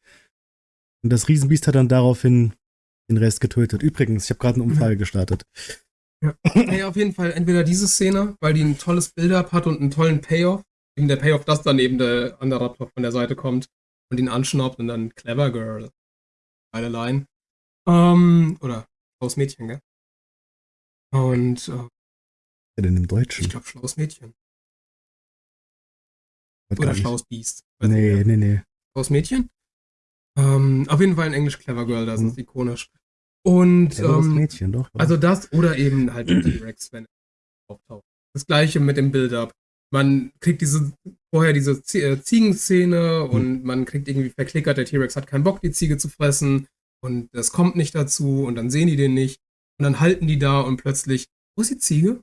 Und das Riesenbiest hat dann daraufhin den Rest getötet. Übrigens, ich habe gerade einen Unfall gestartet. Ja. Hey, auf jeden Fall entweder diese Szene, weil die ein tolles Build-up hat und einen tollen Payoff. Eben der Payoff, dass dann eben der andere Raptor von der Seite kommt und ihn anschnaubt und dann Clever Girl. Geile Line. Ähm, oder schlaues Mädchen, gell? Und. Äh, ja, denn im Deutschen? Ich glaube, schlaues Mädchen. Oder schlaues Biest. Nee, nee, nee, nee. Schlaues Mädchen? Ähm, auf jeden Fall in Englisch Clever Girl, das mhm. ist ikonisch. Und ähm, Mädchen, doch, also das oder eben halt T-Rex, wenn er auftaucht. Das gleiche mit dem Build-up. Man kriegt diese vorher diese äh, Ziegenszene mhm. und man kriegt irgendwie verklickert, der T-Rex hat keinen Bock, die Ziege zu fressen und das kommt nicht dazu und dann sehen die den nicht und dann halten die da und plötzlich, wo ist die Ziege?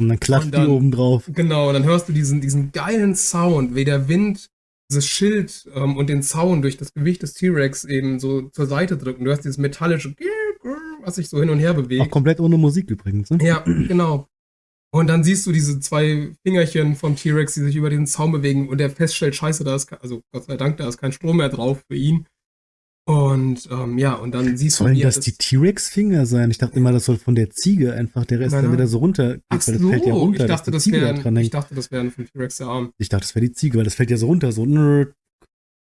Und dann klappt die oben drauf. Genau, und dann hörst du diesen, diesen geilen Sound, wie der Wind dieses Schild ähm, und den Zaun durch das Gewicht des T-Rex eben so zur Seite drücken. Du hast dieses metallische, was sich so hin und her bewegt. Auch komplett ohne Musik übrigens, ne? Ja, genau. Und dann siehst du diese zwei Fingerchen vom T-Rex, die sich über den Zaun bewegen und der feststellt, scheiße, da ist, also Gott sei Dank, da ist kein Strom mehr drauf für ihn. Und ähm, ja, und dann siehst Sollen du. Sollen das die T-Rex-Finger sein? Ich dachte immer, das soll von der Ziege einfach der Rest dann wieder so runter. Ach so, das fällt ja runter. Ich dachte, das wäre da ich dachte, das wäre von T-Rex der Arm. Ich dachte, das wäre die Ziege, weil das fällt ja so runter, so nerd.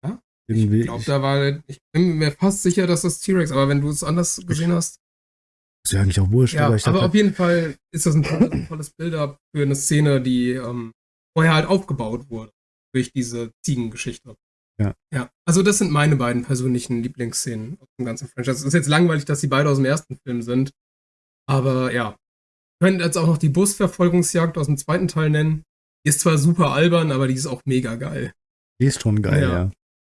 Ja? Irgendwie. Ich glaube, da war. Ich bin mir fast sicher, dass das T-Rex, aber wenn du es anders gesehen hast. Ist ja eigentlich auch wurscht. Ja, aber, aber auf jeden Fall ist das ein tolles, tolles Bild-up für eine Szene, die ähm, vorher halt aufgebaut wurde. Durch diese Ziegengeschichte. Ja. Ja, also das sind meine beiden persönlichen Lieblingsszenen aus dem ganzen Franchise. Es ist jetzt langweilig, dass sie beide aus dem ersten Film sind. Aber ja. Wir können jetzt auch noch die Busverfolgungsjagd aus dem zweiten Teil nennen. Die ist zwar super albern, aber die ist auch mega geil. Die ist schon geil, ja. ja.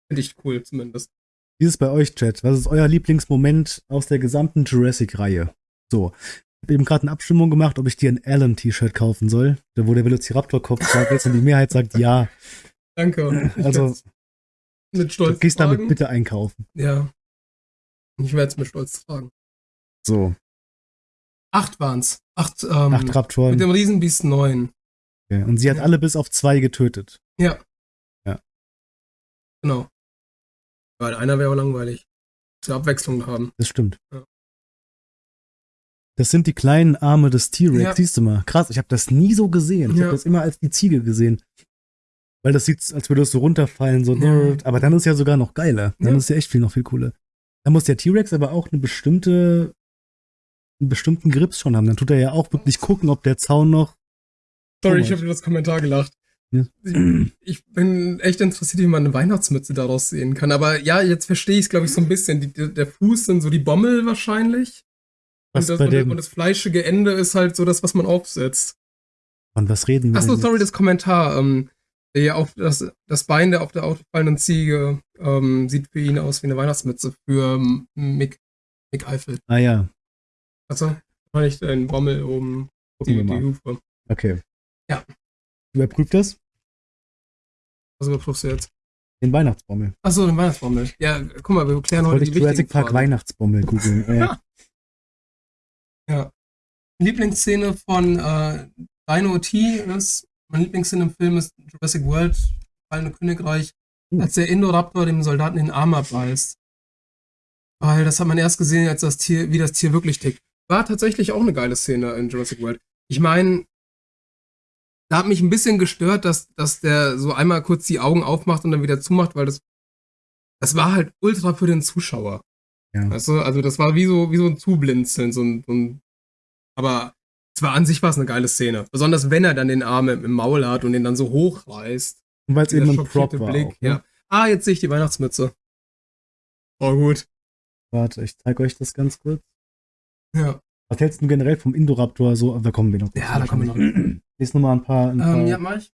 Finde ich cool zumindest. Wie ist es bei euch, Chat? Was ist euer Lieblingsmoment aus der gesamten Jurassic-Reihe? So. Ich habe eben gerade eine Abstimmung gemacht, ob ich dir ein Alan-T-Shirt kaufen soll, wo der Velociraptor-Kopf drauf ist und die Mehrheit sagt ja. Danke. Also, *laughs* mit Stolz. Du gehst tragen. damit bitte einkaufen. Ja. Ich werde es mit Stolz tragen. So. Acht waren's. Acht, ähm, Acht Raptoren. Mit dem Riesenbiest neun. Okay. Und sie hat ja. alle bis auf zwei getötet. Ja. Ja. Genau. Weil einer wäre langweilig. Zur Abwechslung haben. Das stimmt. Ja. Das sind die kleinen Arme des T-Rex. Ja. Siehst du mal. Krass, ich habe das nie so gesehen. Ich ja. habe das immer als die Ziege gesehen. Weil das sieht, als würde es so runterfallen, so ja. Aber dann ist ja sogar noch geiler. Dann ist ja echt viel noch viel cooler. Dann muss der T-Rex aber auch eine bestimmte, einen bestimmten Grips schon haben. Dann tut er ja auch wirklich gucken, ob der Zaun noch. Sorry, ich habe über das Kommentar gelacht. Ich, bin echt interessiert, wie man eine Weihnachtsmütze daraus sehen kann. Aber ja, jetzt verstehe ich es, glaube ich, so ein bisschen. Die, der Fuß sind so die Bommel wahrscheinlich. Was und, das, und, und das fleischige Ende ist halt so das, was man aufsetzt. Von was reden wir? Achso, sorry, das Kommentar. Ähm, ja, auch das, das Bein der auf der autofallenden Ziege ähm, sieht für ihn aus wie eine Weihnachtsmütze für Mick, Mick Eifel. Ah ja. Also, ich den Bommel oben, die, die Hufe. Okay. Ja. Überprüft das? Was überprüfst du jetzt? Den Weihnachtsbommel. Achso, den Weihnachtsbommel. Ja, guck mal, wir klären heute die ich Jurassic Park Fragen. Weihnachtsbommel googeln. ja. *laughs* ja. Lieblingsszene von äh, Dino T ist mein Lieblingsszene im Film ist Jurassic World, Fallende Königreich, uh. als der Indoraptor dem Soldaten den Arm abbeißt. Weil das hat man erst gesehen, als das Tier, wie das Tier wirklich tickt. War tatsächlich auch eine geile Szene in Jurassic World. Ich meine, da hat mich ein bisschen gestört, dass, dass der so einmal kurz die Augen aufmacht und dann wieder zumacht, weil das, das war halt ultra für den Zuschauer. Ja. Weißt du? Also das war wie so, wie so ein Zublinzeln, so ein, so ein aber zwar an sich war es eine geile Szene. Besonders wenn er dann den Arm im, Maul hat und den dann so hochreißt. Und weil es eben ein Prop war. Blick. Auch, ne? ja. Ah, jetzt sehe ich die Weihnachtsmütze. Oh, gut. Warte, ich zeige euch das ganz kurz. Ja. Was hältst du generell vom Indoraptor so? Da kommen wir noch. Ja, da kommen wir noch. *clears throat* Lies noch mal ein paar. Ein ähm, ja, mach ich.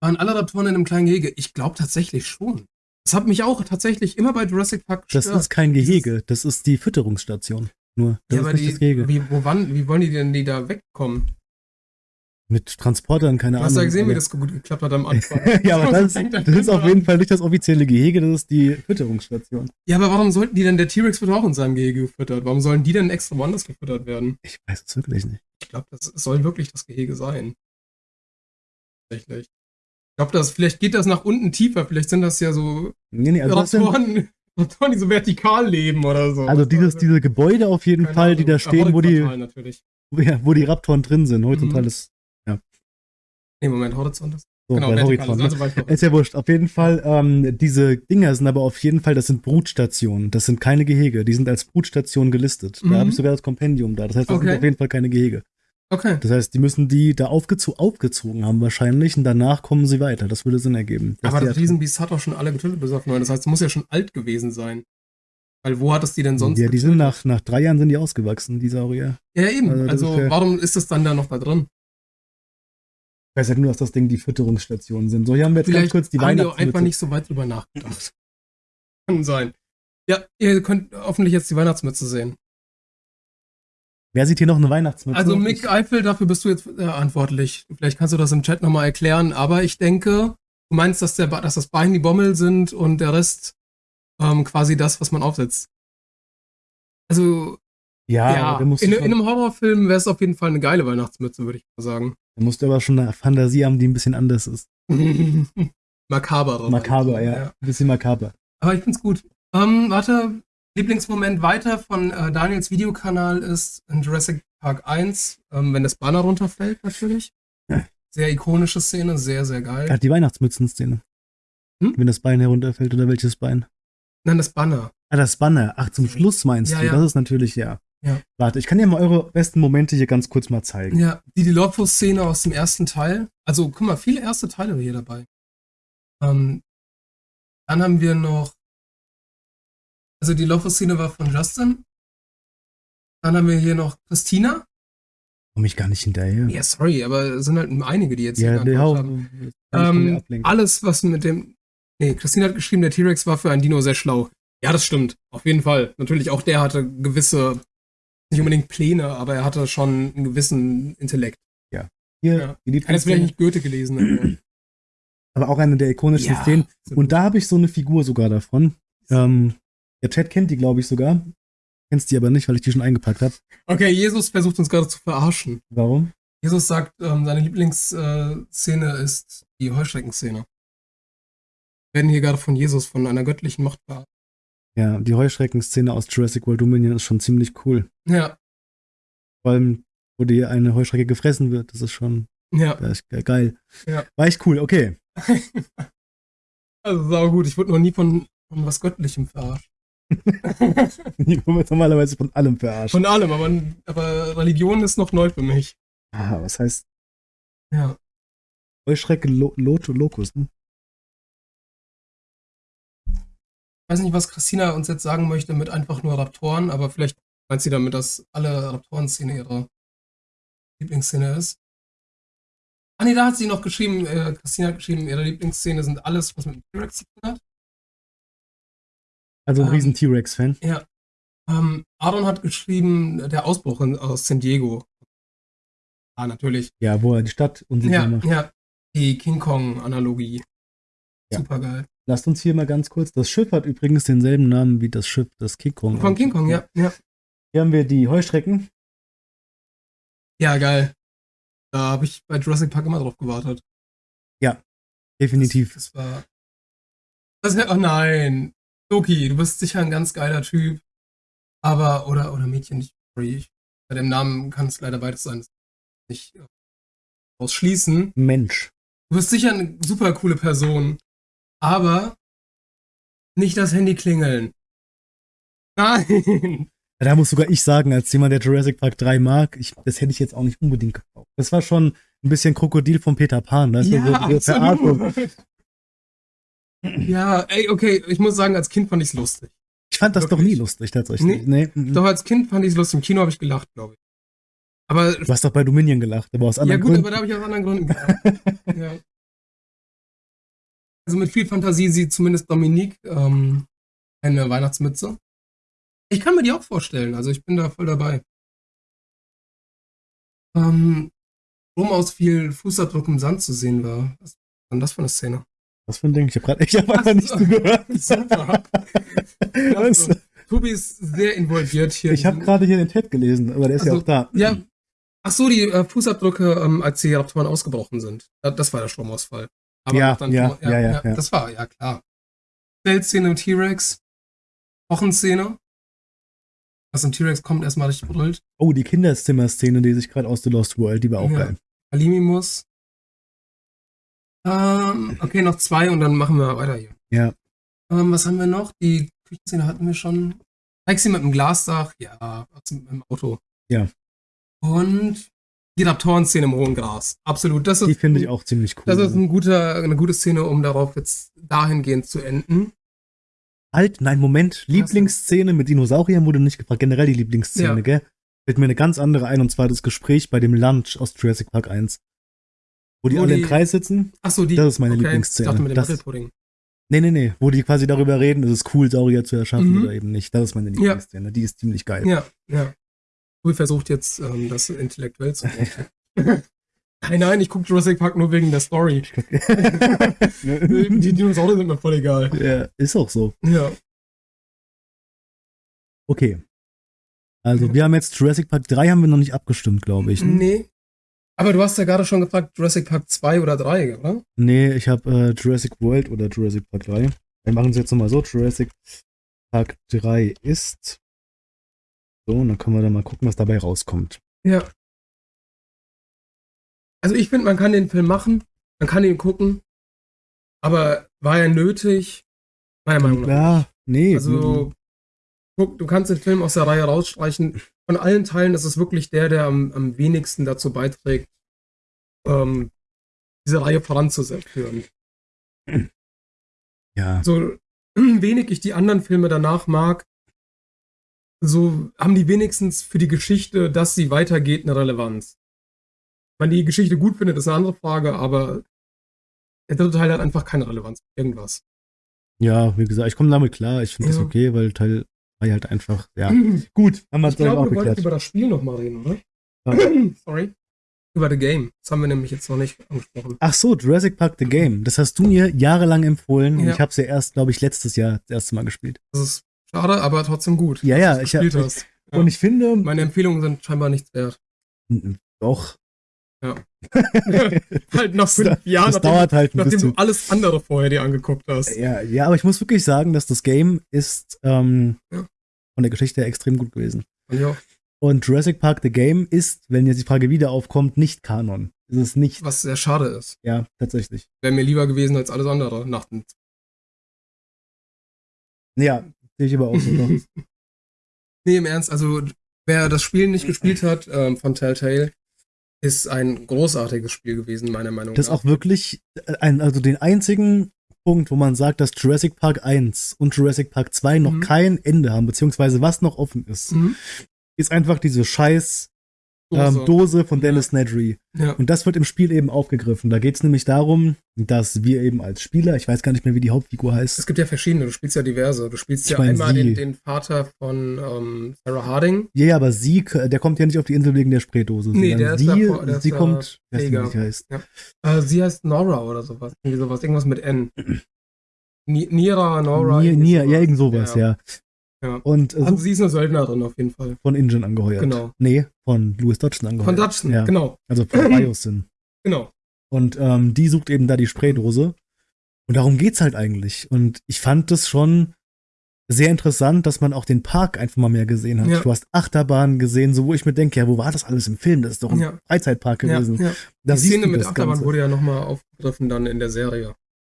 Waren alle Raptoren in einem kleinen Gehege? Ich glaube tatsächlich schon. Das hat mich auch tatsächlich immer bei Jurassic Park gestört. Das ist kein Gehege, das ist die Fütterungsstation. Nur, das ja, aber die, wie, wo, wann, wie wollen die denn die da wegkommen? Mit Transportern, keine Ahnung. Hast du ja gesehen, wie das gut geklappt hat am *laughs* Anfang? ja, aber das, das ist auf jeden Fall nicht das offizielle Gehege, das ist die Fütterungsstation. Ja, aber warum sollten die denn, der T-Rex wird auch in seinem Gehege gefüttert? Warum sollen die denn extra woanders gefüttert werden? Ich weiß es wirklich nicht. Ich glaube, das soll wirklich das Gehege sein. Tatsächlich. Ich glaube, das, vielleicht geht das nach unten tiefer. Vielleicht sind das ja so nee, nee, also Raptoren, *laughs* Raptoren, die so vertikal leben oder so. Also dieses, also, diese Gebäude auf jeden Fall, die da stehen, wo die, ja, wo die Raptoren drin sind. Horizontal ist, ja. Nee, Moment, Horizont ist so, genau, Horizont. Also ist ja wurscht. Auf jeden Fall, ähm, diese Dinger sind aber auf jeden Fall, das sind Brutstationen. Das sind keine Gehege. Die sind als Brutstation gelistet. Mhm. Da habe ich sogar das Kompendium da. Das heißt, das okay. sind auf jeden Fall keine Gehege. Okay. Das heißt, die müssen die da aufgezo aufgezogen haben wahrscheinlich und danach kommen sie weiter. Das würde Sinn ergeben. Aber das Riesenbiest hat auch schon alle getötet bis auf neun. Das heißt, es muss ja schon alt gewesen sein. Weil wo hat es die denn sonst? Ja, die getötet? sind nach, nach drei Jahren sind die ausgewachsen, die Saurier. Ja, eben. Also, also warum ist es dann da noch da drin? Ich weiß ja nur, dass das Ding die Fütterungsstationen sind. So, hier haben wir jetzt Vielleicht ganz kurz die Weihnachtsmütze. haben einfach nicht so weit drüber nachgedacht. *laughs* Kann sein. Ja, ihr könnt hoffentlich jetzt die Weihnachtsmütze sehen. Wer sieht hier noch eine Weihnachtsmütze? Also Mick Eifel, dafür bist du jetzt äh, verantwortlich. Vielleicht kannst du das im Chat nochmal erklären, aber ich denke, du meinst, dass, der, dass das Bein die Bommel sind und der Rest ähm, quasi das, was man aufsetzt. Also, ja, ja in, in, einem Horrorfilm wäre es auf jeden Fall eine geile Weihnachtsmütze, würde ich mal sagen. Da musst du aber schon eine Fantasie haben, die ein bisschen anders ist. *laughs* makaber. Makaber, ja. ja. Ein bisschen makaber. Aber ich find's gut. Ähm, warte, Lieblingsmoment weiter von äh, Daniels Videokanal ist in Jurassic Park 1, ähm, wenn das Banner runterfällt, natürlich. Ja. Sehr ikonische Szene, sehr, sehr geil. Ach, die Weihnachtsmützen-Szene. Hm? Wenn das Bein herunterfällt oder welches Bein? Nein, das Banner. Ah, das Banner. Ach, zum Schluss meinst ja, du? Ja. Das ist natürlich, ja. Ja. Warte, ich kann dir mal eure besten Momente hier ganz kurz mal zeigen. Ja, die Dilopho-Szene aus dem ersten Teil. Also, guck mal, viele erste Teile hier dabei. Ähm, dann haben wir noch. Also, die Dilopho-Szene war von Justin. Dann haben wir hier noch Christina. Komm ich gar nicht hinterher. Ja, sorry, aber es sind halt einige, die jetzt ja, hier haben. Ähm, alles, was mit dem. Nee, Christina hat geschrieben, der T-Rex war für ein Dino sehr schlau. Ja, das stimmt. Auf jeden Fall. Natürlich, auch der hatte gewisse nicht unbedingt Pläne, aber er hatte schon einen gewissen Intellekt. Ja. Hier, ja. Die Kann jetzt vielleicht nicht Goethe gelesen. Aber, *clears throat* aber auch eine der ikonischen ja, Szenen. Und da habe ich so eine Figur sogar davon. Ähm, der Chat kennt die, glaube ich, sogar. Kennst die aber nicht, weil ich die schon eingepackt habe. Okay, Jesus versucht uns gerade zu verarschen. Warum? Jesus sagt, ähm, seine Lieblingsszene äh, ist die Heuschreckenszene. Wir werden hier gerade von Jesus, von einer göttlichen Macht verarscht. Ja, die Heuschrecken-Szene aus Jurassic World Dominion ist schon ziemlich cool. Ja. Vor allem, wo die eine Heuschrecke gefressen wird, das ist schon ja. Das ist geil. Ja. War echt cool, okay. *laughs* also sau gut, ich wurde noch nie von, von was Göttlichem verarscht. *laughs* ich wurde normalerweise von allem verarscht. Von allem, aber, aber Religion ist noch neu für mich. Ah, was heißt? Ja. Heuschrecke Lo Loto Locus, ne? Weiß nicht, was Christina uns jetzt sagen möchte mit einfach nur Raptoren, aber vielleicht meint sie damit, dass alle Raptoren-Szene ihre Lieblingsszene ist. Ah nee, da hat sie noch geschrieben, äh, Christina hat geschrieben, ihre Lieblingsszene sind alles, was mit dem T-Rex zu tun hat. Also ein ähm, riesen T-Rex-Fan. Ja. Ähm, Aaron hat geschrieben, der Ausbruch in, aus San Diego. Ah, natürlich. Ja, wo er die Stadt unsicher ja, macht. Ja, die King Kong-Analogie. Ja. Super geil. Lasst uns hier mal ganz kurz. Das Schiff hat übrigens denselben Namen wie das Schiff des King Kong. Von King Kong, ja. ja. Hier haben wir die Heuschrecken. Ja, geil. Da habe ich bei Jurassic Park immer drauf gewartet. Ja, definitiv. Das, das war. Das oh nein. Loki, du bist sicher ein ganz geiler Typ. Aber, oder, oder Mädchen, nicht. Sorry, bei dem Namen kann es leider beides sein. Nicht ausschließen. Mensch. Du bist sicher eine super coole Person aber nicht das Handy klingeln. Nein. Da muss sogar ich sagen, als jemand, der Jurassic Park 3 mag, ich, das hätte ich jetzt auch nicht unbedingt gekauft. Das war schon ein bisschen Krokodil von Peter Pan. Das ja, so, so ja, ey, okay, ich muss sagen, als Kind fand ich es lustig. Ich fand das Wirklich? doch nie lustig, tatsächlich. Nee, nee. Doch, als Kind fand ich es lustig. Im Kino habe ich gelacht, glaube ich. Aber, du hast doch bei Dominion gelacht, aber aus anderen Gründen. Ja, gut, Gründen. aber da habe ich aus anderen Gründen gelacht. *laughs* ja. Also mit viel Fantasie sieht zumindest Dominique ähm, eine Weihnachtsmütze. Ich kann mir die auch vorstellen, also ich bin da voll dabei. Ähm, Rom aus viel Fußabdruck im Sand zu sehen war. Was war denn das für eine Szene? Was für ein Ding? Ich habe gerade ich hab einfach nicht zugehört. *laughs* Super. also, Tobi ist sehr involviert hier. Ich habe gerade hier den Ted gelesen, aber der ist also, ja auch da. Ja, Ach so, die äh, Fußabdrücke, ähm, als die Raptoren ausgebrochen sind. Das war der Stromausfall. Aber ja, dann, ja, ja, ja, ja, Das war, ja klar. Schnellszene im T-Rex. Wochenszene. Was im T-Rex kommt, erstmal richtig brüllt. Oh, die Kinderzimmer-Szene, die sich gerade aus The Lost World, die war auch ja. geil. Alimimus. Ähm, okay, noch zwei und dann machen wir weiter hier. Ja. Ähm, was haben wir noch? Die Küchenszene hatten wir schon. Taxi mit dem Glasdach, ja, im Auto. Ja. Und die Raptoren-Szene im hohen Gras. Absolut. Das ist, die finde ich auch ziemlich cool. Das ist ein guter, eine gute Szene, um darauf jetzt dahingehend zu enden. Halt, nein, Moment. Lieblingsszene mit Dinosauriern wurde nicht gefragt. Generell die Lieblingsszene, ja. gell? Fällt mir eine ganz andere ein, und zwar das Gespräch bei dem Lunch aus Jurassic Park 1. Wo die wo alle die, im Kreis sitzen. Ach so, die. Das ist meine okay, Lieblingsszene. Ich dachte mit dem das, Nee, nee, nee. Wo die quasi darüber reden, ist es cool, Saurier zu erschaffen mhm. oder eben nicht. Das ist meine Lieblingsszene. Ja. Die ist ziemlich geil. Ja, ja. Cool versucht jetzt, ähm, das intellektuell zu machen. *laughs* Nein, nein, ich gucke Jurassic Park nur wegen der Story. *laughs* die Dinosaurier sind mir voll egal. Ja, ist auch so. Ja. Okay. Also, wir haben jetzt Jurassic Park 3 haben wir noch nicht abgestimmt, glaube ich. Ne? Nee. Aber du hast ja gerade schon gefragt, Jurassic Park 2 oder 3, oder? Nee, ich habe äh, Jurassic World oder Jurassic Park 3. Wir machen es jetzt nochmal so. Jurassic Park 3 ist. So, und dann können wir dann mal gucken, was dabei rauskommt. Ja. Also ich finde, man kann den Film machen, man kann ihn gucken, aber war er nötig? Meiner Meinung nach. Ja, nee. Also, guck, du kannst den Film aus der Reihe rausstreichen von allen Teilen ist es wirklich der, der am, am wenigsten dazu beiträgt, ähm, diese Reihe voranzuführen. Ja. So *clears throat* wenig ich die anderen Filme danach mag, so haben die wenigstens für die Geschichte, dass sie weitergeht, eine Relevanz. Wenn die Geschichte gut findet, ist eine andere Frage, aber der dritte Teil hat einfach keine Relevanz. Irgendwas. Ja, wie gesagt, ich komme damit klar. Ich finde ja. das okay, weil Teil war halt einfach, ja. *clears throat* Gut, haben wir es auch wir wollten über das Spiel nochmal reden, oder? *clears throat* Sorry. Über The Game. Das haben wir nämlich jetzt noch nicht angesprochen. Ach so, Jurassic Park The Game. Das hast du mir jahrelang empfohlen ja. und ich habe es ja erst, glaube ich, letztes Jahr das erste Mal gespielt. Das ist schade, aber trotzdem gut. Ja, ja, ich habe. Ja. Und ich finde. Meine Empfehlungen sind scheinbar nichts wert. Doch. Ja. *laughs* halt nach fünf Jahren, das nachdem, halt nachdem du alles andere vorher dir angeguckt hast. Ja, ja, aber ich muss wirklich sagen, dass das Game ist ähm, ja. von der Geschichte her extrem gut gewesen. Ja. Und Jurassic Park The Game ist, wenn jetzt die Frage wieder aufkommt, nicht Kanon. Ist es nicht. Was sehr schade ist. Ja, tatsächlich. Wäre mir lieber gewesen als alles andere nach dem. Ja, sehe ich aber auch so. *laughs* nee, im Ernst, also wer das Spiel nicht gespielt hat ähm, von Telltale, ist ein großartiges Spiel gewesen, meiner Meinung nach. Das ist auch wirklich äh, ein, also den einzigen Punkt, wo man sagt, dass Jurassic Park 1 und Jurassic Park 2 noch mhm. kein Ende haben, beziehungsweise was noch offen ist, mhm. ist einfach diese scheiß Dose, ähm, Dose von Dennis ja. Nedry. Ja. Und das wird im Spiel eben aufgegriffen. Da geht es nämlich darum, dass wir eben als Spieler, ich weiß gar nicht mehr, wie die Hauptfigur heißt. Es gibt ja verschiedene, du spielst ja diverse. Du spielst ich ja einmal den, den, Vater von ähm, Sarah Harding. Ja, ja, aber sie, der kommt ja nicht auf die Insel wegen der Spraydose. Nee, der ist sie, davor, der sie ist kommt, weiß nicht, wie sie heißt. Ja. Äh, sie heißt Nora oder sowas. Irgendwie sowas, irgendwas mit N. Nira, Nora. Nira, ja, irgend sowas, ja. Ja. Und, äh, also sie ist eine Söldnerin auf jeden Fall. Von Ingen angeheuert. Genau. Nee, von Louis Dodgson angeheuert. Von Dodgson, ja. genau. Also von *clears throat* Biosyn. Genau. Und ähm, die sucht eben da die Spraydose. Und darum geht's halt eigentlich. Und ich fand das schon sehr interessant, dass man auch den Park einfach mal mehr gesehen hat. Ja. Du hast Achterbahnen gesehen, so wo ich mir denke, ja, wo war das alles im Film? Das ist doch ein ja. Freizeitpark gewesen. Ja, ja. Die Szene mit Achterbahn Ganze. wurde ja nochmal aufgegriffen dann in der Serie.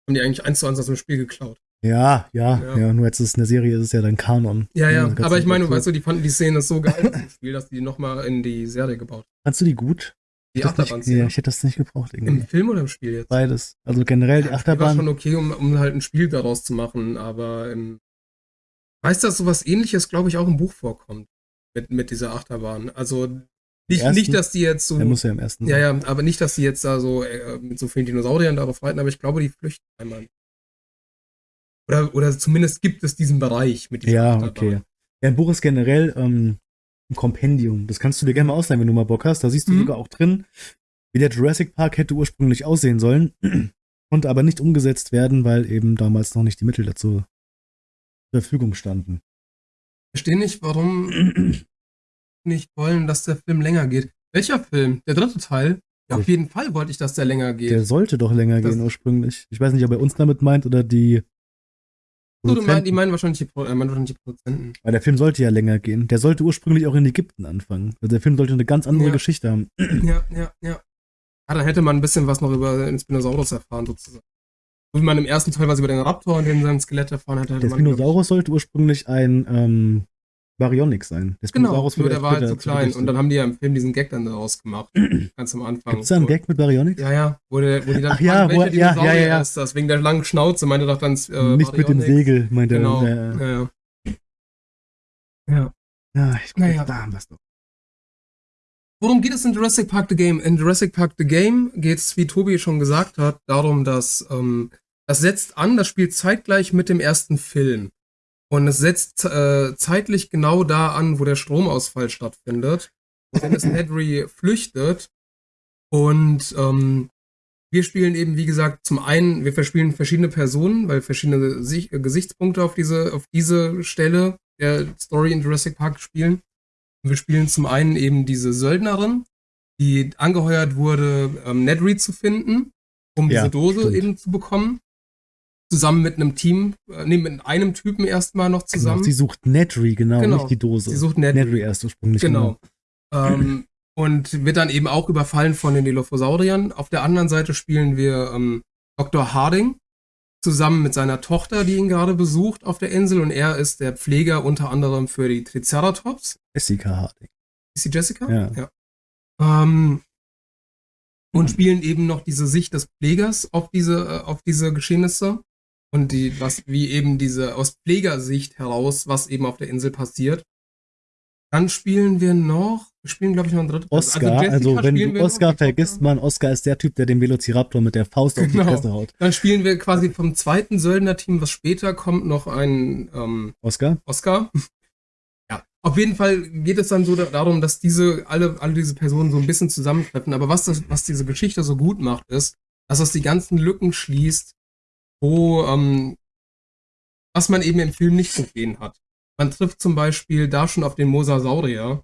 Haben die eigentlich eins zu eins aus dem Spiel geklaut. Ja, ja, ja, ja, nur jetzt ist es eine Serie, ist es ja dann Kanon. Ja, ja, aber ich meine, weißt du, die fanden die Szene so geil im Spiel, dass die nochmal in die Serie gebaut Fandst du die gut? Die Achterbahn Ja, ich hätte das nicht gebraucht irgendwie. Im Film oder im Spiel jetzt? Beides. Also generell ja, die Achterbahn. War schon okay, um, um halt ein Spiel daraus zu machen, aber im Weißt du, dass sowas ähnliches, glaube ich, auch im Buch vorkommt. Mit, mit dieser Achterbahn. Also nicht, nicht, dass die jetzt so. Der muss ja im ersten. Ja, ja, aber nicht, dass die jetzt da so äh, mit so vielen Dinosauriern darauf reiten, aber ich glaube, die flüchten einmal. Oder, oder zumindest gibt es diesen Bereich mit diesem Ja, okay. Ja, ein Buch ist generell ähm, ein Kompendium. Das kannst du dir gerne mal ausleihen, wenn du mal Bock hast. Da siehst du mhm. sogar auch drin, wie der Jurassic Park hätte ursprünglich aussehen sollen, *clears throat* konnte aber nicht umgesetzt werden, weil eben damals noch nicht die Mittel dazu zur Verfügung standen. Ich verstehe nicht, warum *clears throat* nicht wollen, dass der Film länger geht. Welcher Film? Der dritte Teil? Ja, auf jeden Fall wollte ich, dass der länger geht. Der sollte doch länger das gehen ursprünglich. Ich weiß nicht, ob er uns damit meint oder die. So, du meinst, die meinen wahrscheinlich die, äh, meinen wahrscheinlich die Produzenten. Weil der Film sollte ja länger gehen. Der sollte ursprünglich auch in Ägypten anfangen. Also der Film sollte eine ganz andere ja. Geschichte haben. *clears throat* Ja, ja, ja. Ja, dann hätte man ein bisschen was noch über den Spinosaurus erfahren, sozusagen. So wie man im ersten Teil was über den Raptor und den sein Skelett erfahren hätte. hätte der Spinosaurus sollte ursprünglich ein ähm, Baryonyx sein. Genau, nur der war halt so klein. Und dann haben die ja im Film diesen Gag dann daraus gemacht. *clears throat* ganz am Anfang. Gibt's da einen Gag mit Baryonyx? Ja, ja. Wo, der, wo die dann Ach, ja, wo, ja, ja, ja, ja. ist das? Wegen der langen Schnauze meinte doch dann äh, Nicht Baryonyx. mit dem Segel, meinte genau. er. Genau, ja, ja. Ja, ja ich naja. da haben wir es doch. Worum geht es in Jurassic Park The Game? In Jurassic Park The Game geht es, wie Tobi schon gesagt hat, darum, dass ähm, das setzt an, das spielt zeitgleich mit dem ersten Film. Und es setzt äh, zeitlich genau da an, wo der Stromausfall stattfindet. Wenn es Nedry flüchtet. Und ähm, wir spielen eben, wie gesagt, zum einen, wir verspielen verschiedene Personen, weil verschiedene Sich äh, Gesichtspunkte auf diese, auf diese Stelle der Story in Jurassic Park spielen. Wir spielen zum einen eben diese Söldnerin, die angeheuert wurde, ähm, Nedry zu finden, um ja, diese Dose stimmt. eben zu bekommen. Zusammen mit einem Team, äh, nee, mit einem Typen erstmal noch genau, zusammen. Genau, sie sucht Nedry, genau, genau, nicht die Dose. Sie sucht Nedry. Nedry erst ursprünglich. Genau. genau. ähm, und wird dann eben auch überfallen von den Dilophosauriern. Auf der anderen Seite spielen wir ähm, Dr. Harding, zusammen mit seiner Tochter, die ihn gerade besucht auf der Insel. Und er ist der Pfleger unter anderem für die Triceratops. Jessica Harding. Ist sie Jessica? Ja. ja. Ähm, und spielen eben noch diese Sicht des Pflegers auf diese, äh, auf diese Geschehnisse. Und die, was, wie eben diese aus Pflegersicht heraus, was eben auf der Insel passiert. Dann spielen wir noch, wir spielen, glaube ich, noch ein drittes. Oscar, also, also wenn du Oscar vergisst, man, Oscar ist der Typ, der den Velociraptor mit der Faust genau. auf die genau. Fresse haut. Dann spielen wir quasi vom zweiten Söldner-Team, was später kommt, noch ein ähm, Oscar. Oscar. ja, auf jeden Fall geht es dann so darum, dass diese, alle, alle diese Personen so ein bisschen zusammentreffen. Aber was, das, was diese Geschichte so gut macht, ist, dass das die ganzen Lücken schließt, wo, ähm, was man eben im Film nicht gesehen hat. Man trifft zum Beispiel da schon auf den Mosasaurier,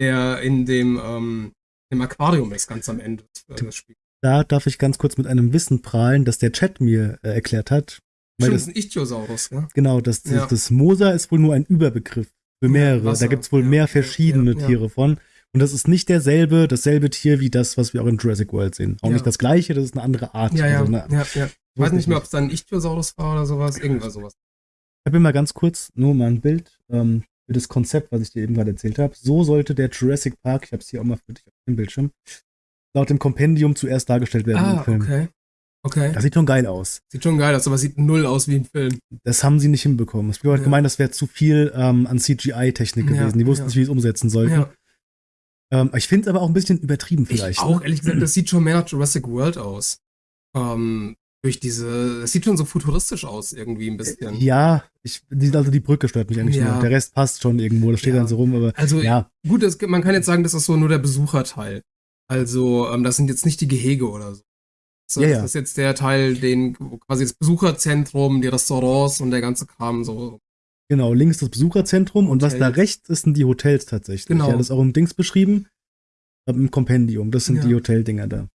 der in dem, ähm, im Aquarium ist, ganz am Ende des Spiels. Da darf ich ganz kurz mit einem Wissen prahlen, das der Chat mir äh, erklärt hat. Weil Stimmt, das, ein Ichthyosaurus, ja? Genau, das, das, ja. das Mosa ist wohl nur ein Überbegriff für mehrere. Ja, da gibt es wohl ja, mehr verschiedene Tiere von. Und das ist nicht derselbe, dasselbe Tier wie das, was wir auch in Jurassic World sehen. Auch nicht das gleiche, das ist eine andere Art. Ja, ja, also eine, ja, ja. Ich weiß nicht mehr, ob es dann ein Ichthyosaurus war oder sowas, irgendwas sowas. Ich habe mir mal ganz kurz nur mal ein Bild ähm, für das Konzept, was ich dir eben gerade erzählt habe. So sollte der Jurassic Park, ich habe es hier auch mal für dich auf dem Bildschirm, laut dem Kompendium zuerst dargestellt werden ah, im Film. Okay. Okay. Das sieht schon geil aus. Sieht schon geil aus, aber sieht null aus wie im Film. Das haben sie nicht hinbekommen. Es wird ja. gemeint, das wäre zu viel ähm, an CGI-Technik gewesen. Ja, die wussten ja. nicht, wie sie es umsetzen sollten. Ja. Ähm, ich finde es aber auch ein bisschen übertrieben vielleicht. Ich auch, ne? ehrlich gesagt, das sieht schon mehr nach Jurassic World aus. Ähm, durch diese, es sieht schon so futuristisch aus, irgendwie ein bisschen. Ja, ich, also die Brücke stört mich eigentlich ja. nur. Der Rest passt schon irgendwo, das steht ja. dann so rum, aber. Also, ja. gut, das, man kann jetzt sagen, das ist so nur der Besucherteil. Also, ähm, das sind jetzt nicht die Gehege oder so. So, ja, ja. Das ist jetzt der Teil, den quasi das Besucherzentrum, die Restaurants und der ganze Kram so. Genau, links das Besucherzentrum und was da rechts ist, sind die Hotels tatsächlich. Genau. Ja, das ist auch im Dings beschrieben. Im Kompendium. Das sind ja. die Hoteldinger da.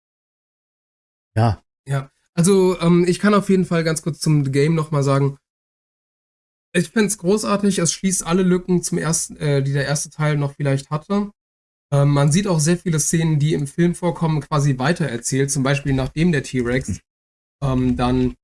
Ja. Ja. Also, ähm, ich kann auf jeden Fall ganz kurz zum Game nochmal sagen, ich finde es großartig, es schließt alle Lücken zum ersten, äh, die der erste Teil noch vielleicht hatte. Ähm, man sieht auch sehr viele Szenen, die im Film vorkommen, quasi weitererzählt. Zum Beispiel nachdem der T-Rex *laughs* ähm, dann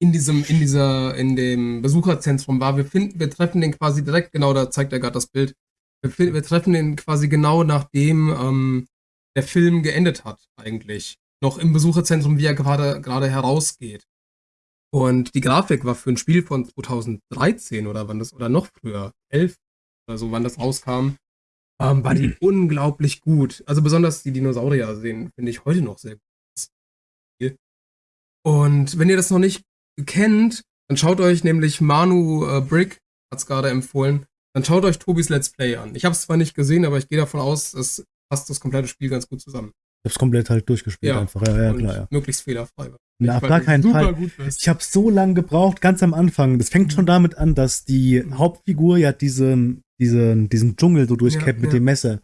in diesem, in dieser, in dem Besucherzentrum war. Wir finden, wir treffen den quasi direkt, genau, da zeigt er gerade das Bild. Wir, wir, treffen den quasi genau nachdem ähm, der Film geendet hat, eigentlich noch im Besucherzentrum, wie er gerade gerade herausgeht. Und die Grafik war für ein Spiel von 2013 oder wann das, oder noch früher, 11 oder so, wann das rauskam, ähm, war die unglaublich gut. Also besonders die Dinosaurier sehen, finde ich heute noch sehr gut. Und wenn ihr das noch nicht kennt, dann schaut euch nämlich Manu äh, Brick, hat es gerade empfohlen, dann schaut euch Tobis Let's Play an. Ich habe es zwar nicht gesehen, aber ich gehe davon aus, es passt das komplette Spiel ganz gut zusammen. Ich hab's komplett halt durchgespielt ja, einfach. Ja, ja, klar, ja. Möglichst fehlerfrei. Na, auf gar keinen Fall. Ich habe so lange gebraucht, ganz am Anfang. Das fängt schon damit an, dass die Hauptfigur ja diesen, diesen, diesen Dschungel so durchkämpft ja, mit ja. dem Messer.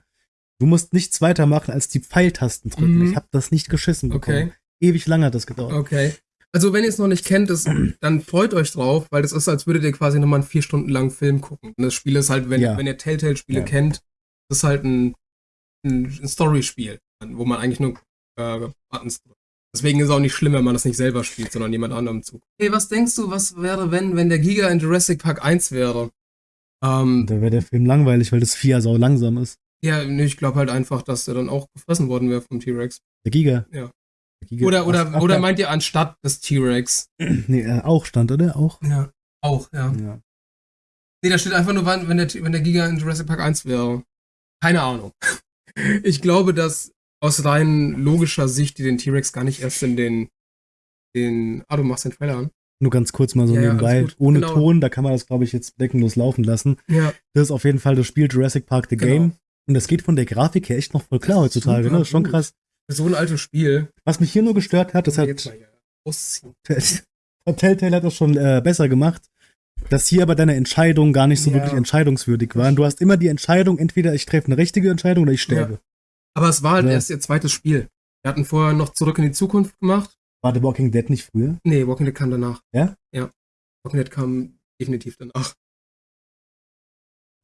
Du musst nichts weitermachen als die Pfeiltasten drücken. Mhm. Ich habe das nicht geschissen bekommen. Okay. Ewig lang hat das gedauert. Okay. Also wenn ihr es noch nicht kennt, das, *clears throat* dann freut euch drauf, weil das ist, als würdet ihr quasi nochmal einen vier Stunden langen Film gucken. Und das Spiel ist halt, wenn, ja. wenn ihr Telltale-Spiele ja. kennt, das ist halt ein, ein Story-Spiel, wo man eigentlich nur äh, Buttons drückt. Deswegen ist es auch nicht schlimm, wenn man das nicht selber spielt, sondern jemand anderem zu. Hey, was denkst du, was wäre, wenn, wenn der Giga in Jurassic Park 1 wäre? Ähm, da wäre der Film langweilig, weil das Vieh ja sau langsam ist. Ja, nee, ich glaube halt einfach, dass der dann auch gefressen worden wäre vom T-Rex. Der Giga? Ja. Giga oder oder, ach, oder meint ihr anstatt des T-Rex? *clears throat* Nee, äh, auch stand, oder? Auch? Ja, auch, ja. ja. Nee, da steht einfach nur, wenn der, wenn der Giga in Jurassic Park 1 wäre. Keine Ahnung. *laughs* Ich glaube, dass aus rein logischer Sicht die den T-Rex gar nicht erst in den, den. Ah, du machst den Trailer an. Nur ganz kurz mal so ja, nebenbei. Ohne genau. Ton, da kann man das, glaube ich, jetzt deckenlos laufen lassen. Ja. Das ist auf jeden Fall das Spiel Jurassic Park The genau. Game. Und das geht von der Grafik her echt noch voll klar heutzutage, ne? Das ist schon So ein altes Spiel. Was mich hier nur gestört hat, das hat. *laughs* Telltale hat das schon äh, besser gemacht, dass hier aber deine Entscheidungen gar nicht so ja. wirklich entscheidungswürdig waren. Du hast immer die Entscheidung, entweder ich treffe eine richtige Entscheidung oder ich sterbe. Ja. Aber es war halt ja. erst ihr zweites Spiel. Wir hatten vorher noch Zurück in die Zukunft gemacht. War The Walking Dead nicht früher? Nee, Walking Dead kam danach. Ja? Ja. Walking Dead kam definitiv danach.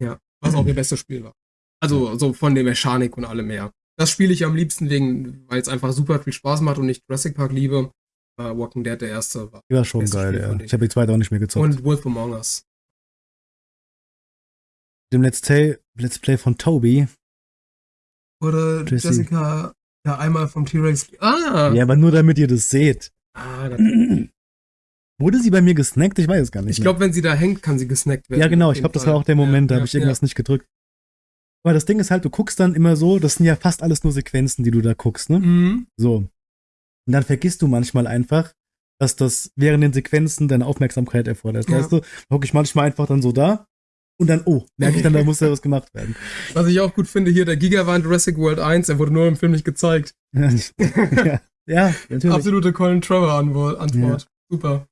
Ja, was auch ihr *clears throat* bestes Spiel war. Also so von der Mechanik und allem mehr. Das spiele ich am liebsten wegen, weil es einfach super viel Spaß macht und ich Jurassic Park liebe. Uh, Walking Dead der erste war. Ja, schon geil, Spiel, ja. Ich, habe die zweite auch nicht mehr gezockt. Und Wolf Among Us. Dem Let's Play, Let's Play von Toby. Oder Jesse. Jessica ja einmal vom T-Rex. Ah! Ja, aber nur damit ihr das seht. Ah, das *clears throat* Wurde sie bei mir gesnackt? Ich weiß es gar nicht. Ich glaube, wenn sie da hängt, kann sie gesnackt werden. Ja, genau. Ich glaube, das war auch der Moment, ja, da habe ich irgendwas ja. nicht gedrückt. Aber das Ding ist halt, du guckst dann immer so, das sind ja fast alles nur Sequenzen, die du da guckst, ne? Mhm. So. Und dann vergisst du manchmal einfach, dass das während den Sequenzen deine Aufmerksamkeit erfordert. Ja. Weißt du, gucke ich manchmal einfach dann so da und dann, oh, merke ich dann, da muss ja was gemacht werden. *laughs* Was ich auch gut finde hier, der Giga war in Jurassic World 1, er wurde nur im Film nicht gezeigt. *laughs* ja, ja, natürlich. Absolute Colin Trevor Antwort. Ja. Super.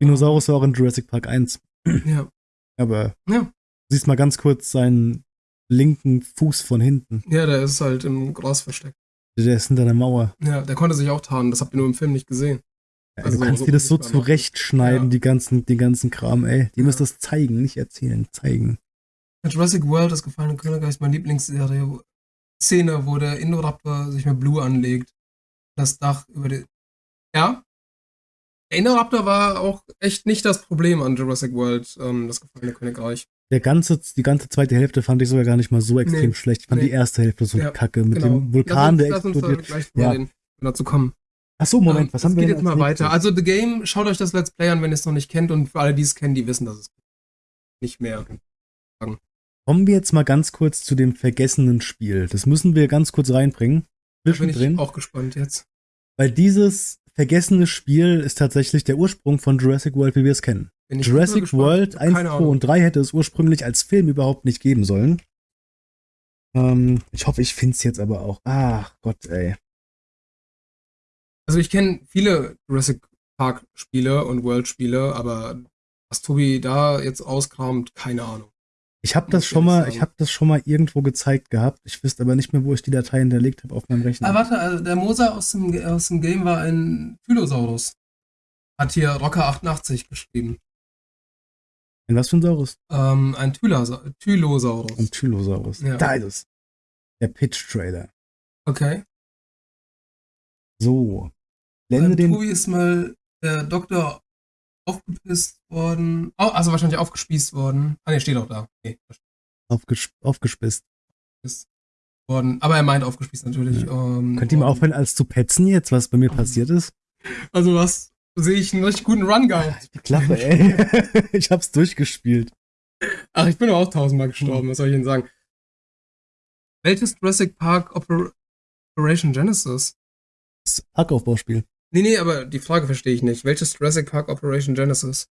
Dinosaurus war auch in Jurassic Park 1. Ja. Aber ja. du siehst mal ganz kurz seinen linken Fuß von hinten. Ja, der ist halt im Gras versteckt. Der ist hinter der Mauer. Ja, der konnte sich auch tarnen. Das habt ihr nur im Film nicht gesehen. Ja, also du kannst so dir das so zurechtschneiden, ja. die ganzen, den ganzen Kram, ey. Die ja. müsst das zeigen, nicht erzählen, zeigen. Jurassic World, das gefallene Königreich, meine Lieblingsserie. Szene, wo der Indoraptor sich mit Blue anlegt. Das Dach über die. Ja? Der Indoraptor war auch echt nicht das Problem an Jurassic World, ähm, das gefallene Königreich der ganze, die ganze zweite Hälfte fand ich sogar gar nicht mal so extrem nee, schlecht. Ich fand nee. die erste Hälfte so ja, kacke mit genau. dem Vulkan, der explodiert. Lass uns ja. den, dazu kommen. Ach so, Moment, was haben wir geht jetzt mal weiter. Also The Game, schaut euch das Let's Play an, wenn ihr es noch nicht kennt und für alle, die es kennen, die wissen, dass es nicht mehr sagen. Kommen wir jetzt mal ganz kurz zu dem vergessenen Spiel. Das müssen wir ganz kurz reinbringen. Da bin ich auch gespannt jetzt. Weil dieses vergessene Spiel ist tatsächlich der Ursprung von Jurassic World, wie wir es kennen. Jurassic World 1, 2 und 3 hätte es ursprünglich als Film überhaupt nicht geben sollen. Ähm, ich hoffe, ich finde es jetzt aber auch. Ach Gott, ey. Also ich kenne viele Jurassic Park Spiele und World Spiele, aber was Tobi da jetzt auskramt, keine Ahnung. Ich habe das schon mal, ich habe das schon mal irgendwo gezeigt gehabt. Ich wüsste aber nicht mehr, wo ich die Datei hinterlegt habe auf meinem Rechner. Ah, warte, also der Moser aus dem, aus dem Game war ein Tylosaurus. Hat hier Rocker 88 geschrieben. Ein was für ein Saurus? Ähm, ein Tylosaurus. Ein Tylosaurus. Ja. Da ist es. Der Pitch-Trailer. Okay. So. Blende den. Tobi ist mal der Doktor aufgepisst worden. Oh, also wahrscheinlich aufgespießt worden. Ah, ne, steht auch da. Okay. Aufges aufgespießt. Worden. Aber er meint aufgespießt natürlich. Ja. Ähm, Könnt ihr mal aufhören, als zu petzen jetzt, was bei mir *laughs* passiert ist? Also was sehe ich einen richtig guten Run gehabt. Die Klappe, ey. *laughs* ich hab's durchgespielt. Ach, ich bin auch tausendmal gestorben, was soll ich Ihnen sagen? Welches Jurassic Park Oper Operation Genesis? Das Parkaufbauspiel. Nee, nee, aber die Frage verstehe ich nicht. Welches Jurassic Park Operation Genesis?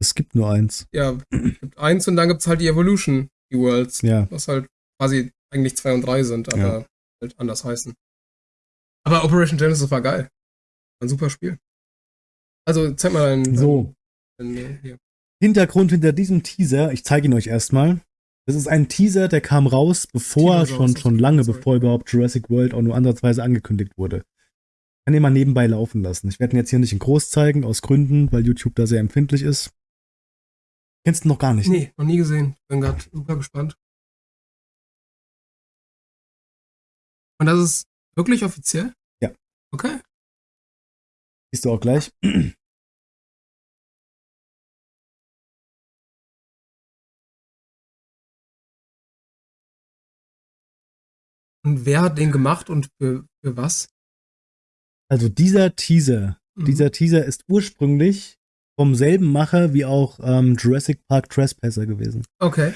Es gibt nur eins. Ja, es gibt eins und dann gibt's halt die Evolution, die Worlds. Ja. Was halt quasi eigentlich zwei und drei sind, aber ja. halt anders heißen. Aber Operation Genesis war geil. Ein super Spiel. Also zeig mal deinen. So. Dein, hier. Hintergrund hinter diesem Teaser, ich zeige ihn euch erstmal. Das ist ein Teaser, der kam raus, bevor Teaser schon, schon lange, bevor überhaupt Jurassic World auch nur ansatzweise angekündigt wurde. Kann den mal nebenbei laufen lassen. Ich werde ihn jetzt hier nicht in groß zeigen, aus Gründen, weil YouTube da sehr empfindlich ist. Kennst du noch gar nicht? Nee, noch nie gesehen. Bin gerade super gespannt. Und das ist wirklich offiziell? Ja. Okay. Siehst du auch gleich. Und wer hat den gemacht und für, für was? Also dieser Teaser, mhm. dieser Teaser ist ursprünglich vom selben Macher wie auch ähm, Jurassic Park Trespasser gewesen. Okay.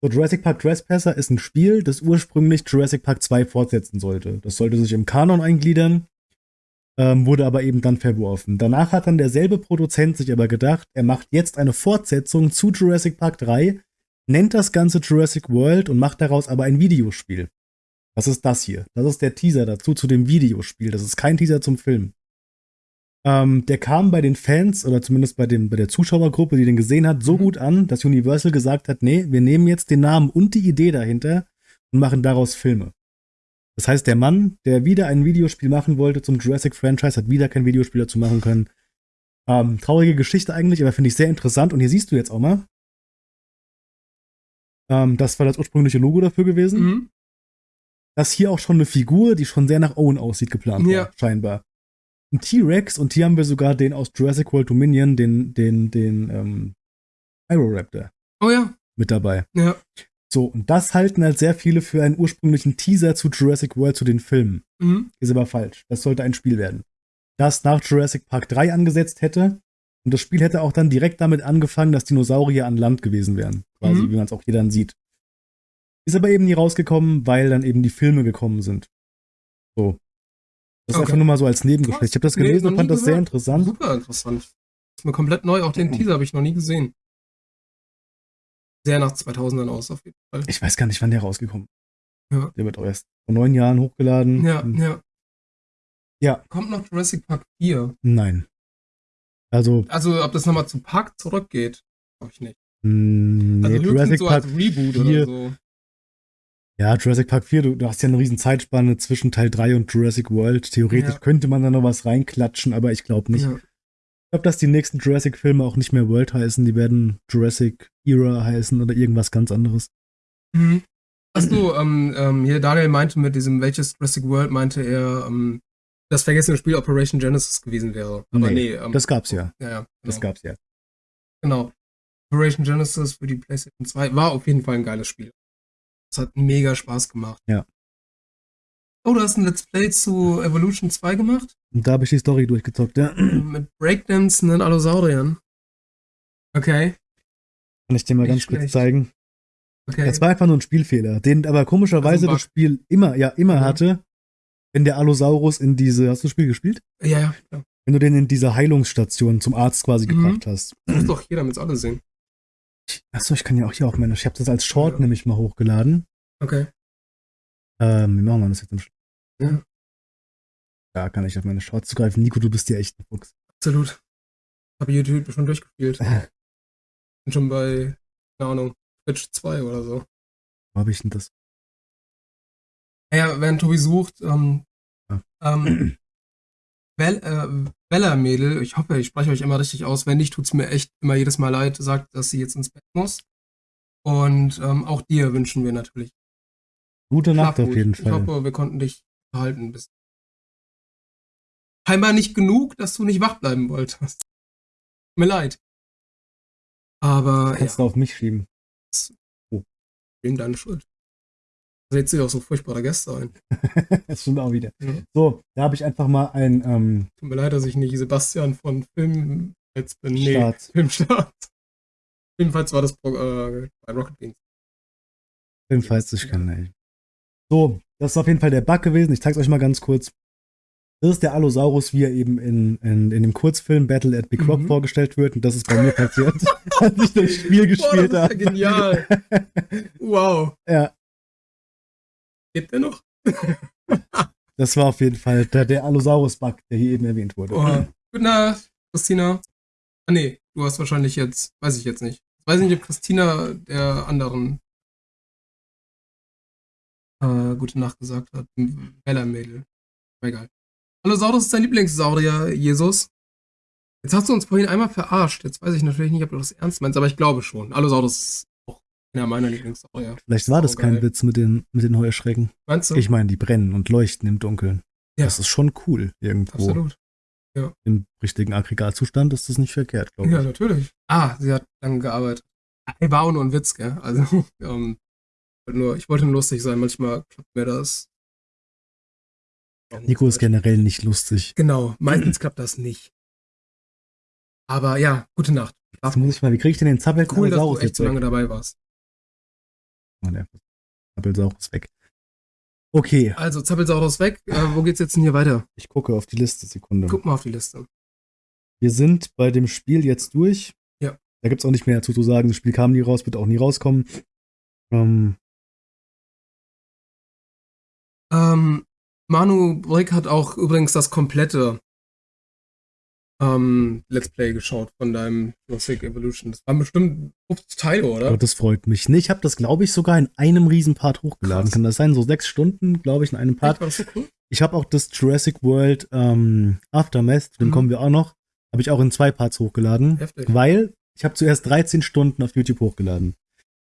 So, Jurassic Park Trespasser ist ein Spiel, das ursprünglich Jurassic Park 2 fortsetzen sollte. Das sollte sich im Kanon eingliedern, ähm, wurde aber eben dann verworfen. Danach hat dann derselbe Produzent sich aber gedacht, er macht jetzt eine Fortsetzung zu Jurassic Park 3, nennt das Ganze Jurassic World und macht daraus aber ein Videospiel. Was ist das hier? Das ist der Teaser dazu zu dem Videospiel. Das ist kein Teaser zum Film. Ähm, der kam bei den Fans oder zumindest bei, dem, bei der Zuschauergruppe, die den gesehen hat, so mhm. gut an, dass Universal gesagt hat, nee, wir nehmen jetzt den Namen und die Idee dahinter und machen daraus Filme. Das heißt, der Mann, der wieder ein Videospiel machen wollte zum Jurassic Franchise, hat wieder kein Videospiel dazu machen können. Ähm, traurige Geschichte eigentlich, aber finde ich sehr interessant. Und hier siehst du jetzt auch mal, ähm, das war das ursprüngliche Logo dafür gewesen. Mhm dass hier auch schon eine Figur, die schon sehr nach Owen aussieht, geplant ja. war, scheinbar. Ein T-Rex und hier haben wir sogar den aus Jurassic World Dominion, den, den, den, ähm, Aeroraptor. Oh ja. Mit dabei. Ja. So, und das halten halt sehr viele für einen ursprünglichen Teaser zu Jurassic World, zu den Filmen. Mhm. Ist aber falsch. Das sollte ein Spiel werden. Das nach Jurassic Park 3 angesetzt hätte. Und das Spiel hätte auch dann direkt damit angefangen, dass Dinosaurier an Land gewesen wären. Quasi, mhm. wie man es auch hier dann sieht. Ist aber eben nie rausgekommen, weil dann eben die Filme gekommen sind. So. Das okay. ist einfach nur mal so als Nebengeschichte. Ich habe das gelesen nee, und fand das sehr interessant. Super interessant. Ist mir komplett neu. Auch den Teaser habe ich noch nie gesehen. Sehr nach 2000ern aus, auf jeden Fall. Ich weiß gar nicht, wann der rausgekommen ist. Ja. Der wird auch erst vor neun Jahren hochgeladen. Ja, ja. Ja. Kommt noch Jurassic Park 4? Nein. Also. Also, ob das nochmal zu Park zurückgeht, glaube ich nicht. Mm, nee, also Jurassic so Park Reboot 4, oder so. Ja, Jurassic Park 4, du, du, hast ja eine riesen Zeitspanne zwischen Teil 3 und Jurassic World. Theoretisch ja. könnte man da noch was reinklatschen, aber ich glaube nicht. Ja. Ich glaube, dass die nächsten Jurassic-Filme auch nicht mehr World heißen, die werden Jurassic Era heißen oder irgendwas ganz anderes. Mhm. Hast du, ähm, ähm, hier Daniel meinte mit diesem, welches Jurassic World meinte er, ähm, das vergessene Spiel Operation Genesis gewesen wäre. Aber nee, nee ähm, das gab's ja. Ja, ja. Genau. Das gab's ja. Genau. Operation Genesis für die PlayStation 2 war auf jeden Fall ein geiles Spiel. Das hat mega Spaß gemacht. Ja. Oh, du hast ein Let's Play zu Evolution 2 gemacht? Und da habe ich die Story durchgezockt, ja. Mit Breakdancen Allosauriern. Okay. Kann ich dir mal Nicht ganz schlecht. kurz zeigen. Okay. Es war einfach nur ein Spielfehler, den aber komischerweise also das Spiel immer, ja, immer ja. hatte, wenn der Allosaurus in diese, hast du das Spiel gespielt? Ja, ja. Wenn du den in diese Heilungsstation zum Arzt quasi mhm. gebracht hast. Das muss doch jeder mit alle sehen. Achso, ich kann ja auch hier auch meine. Ich habe das als Short ja. nämlich mal hochgeladen. Okay. Ähm, wie machen wir das jetzt im Schluss? Ja. Da kann ich auf meine Shorts zugreifen. Nico, du bist ja echt ein Fuchs. Absolut. Habe YouTube schon durchgespielt. *laughs* Bin schon bei, keine Ahnung, Twitch 2 oder so. Wo habe ich denn das? Naja, während Tobi sucht, ähm, ja. ähm, *clears throat* äh, Bella-Mädel, ich hoffe, ich spreche euch immer richtig aus. Wenn nicht, tut es mir echt immer jedes Mal leid, sagt, dass sie jetzt ins Bett muss. Und ähm, auch dir wünschen wir natürlich. Gute Nacht auf jeden Fall. Ich hoffe, wir konnten dich behalten. Bis Scheinbar nicht genug, dass du nicht wach bleiben wolltest. mir leid. Aber. Das kannst ja. du auf mich schieben. Oh. Wem deine Schuld? lädt sich auch so furchtbare Gäste ein. *laughs* das stimmt auch wieder. Ja. So, da habe ich einfach mal ein. Ähm, Tut mir leid, dass ich nicht Sebastian von Film jetzt bin. Nee, Start. Filmstart. Jedenfalls war das äh, bei Rocket Beans. Jedenfalls, ich kann nicht. So, das ist auf jeden Fall der Bug gewesen. Ich zeige es euch mal ganz kurz. Das ist der Allosaurus, wie er eben in, in, in dem Kurzfilm Battle at Big Rock mhm. vorgestellt wird. Und das ist bei mir *laughs* passiert, als ich das Spiel gespielt habe. Ja genial. wow. *laughs* Ja, Lebt er noch? *laughs* das war auf jeden Fall der, der Allosaurus-Bug, der hier eben erwähnt wurde. Oh. Gute Nacht, Christina. Ah nee, du hast wahrscheinlich jetzt, weiß ich jetzt nicht. Ich weiß nicht, ob Christina der anderen äh, gute Nacht gesagt hat. Bella-Mädel. Egal. Allosaurus ist dein Lieblingssaurier, Jesus. Jetzt hast du uns vorhin einmal verarscht. Jetzt weiß ich natürlich nicht, ob du das ernst meinst, aber ich glaube schon. Allosaurus ist auch einer meiner Lieblingssaurier. Vielleicht war das kein Witz mit den, mit den Heuschrecken. Meinst du? Ich meine, die brennen und leuchten im Dunkeln. Ja. Das ist schon cool irgendwo. Absolut. Ja. Im richtigen Aggregatzustand ist das nicht verkehrt, glaube ich. Ja, natürlich. Ah, sie hat lange gearbeitet. War auch nur ein Witz, gell? Also, *laughs* ähm, nur, ich wollte nur lustig sein. Manchmal klappt mir das. Nico ist generell nicht lustig. Genau, meistens klappt das nicht. Aber ja, gute Nacht. Jetzt muss ich mal, wie kriege ich denn den Zappel Cool, dass du echt so lange dabei warst. Oh, der Zappelsaurus weg. Okay. Also, Zappelsaurus weg. Äh, wo geht's jetzt denn hier weiter? Ich gucke auf die Liste, Sekunde. Guck mal auf die Liste. Wir sind bei dem Spiel jetzt durch. Ja. Da gibt's auch nicht mehr dazu zu sagen. Das Spiel kam nie raus, wird auch nie rauskommen. Ähm, ähm, Manu Brick hat auch übrigens das komplette ähm, Let's Play geschaut von deinem Jurassic Evolution. Das waren bestimmt 50 Teile, oder? Oh, das freut mich. Nee, ich habe das, glaube ich, sogar in einem Riesenpart hochgeladen. Krass. Kann das sein? So sechs Stunden, glaube ich, in einem Part. Echt, so cool? Ich habe auch das Jurassic World ähm, Aftermath, dem mhm. kommen wir auch noch, habe ich auch in zwei Parts hochgeladen. Heftig. Weil ich habe zuerst 13 Stunden auf YouTube hochgeladen.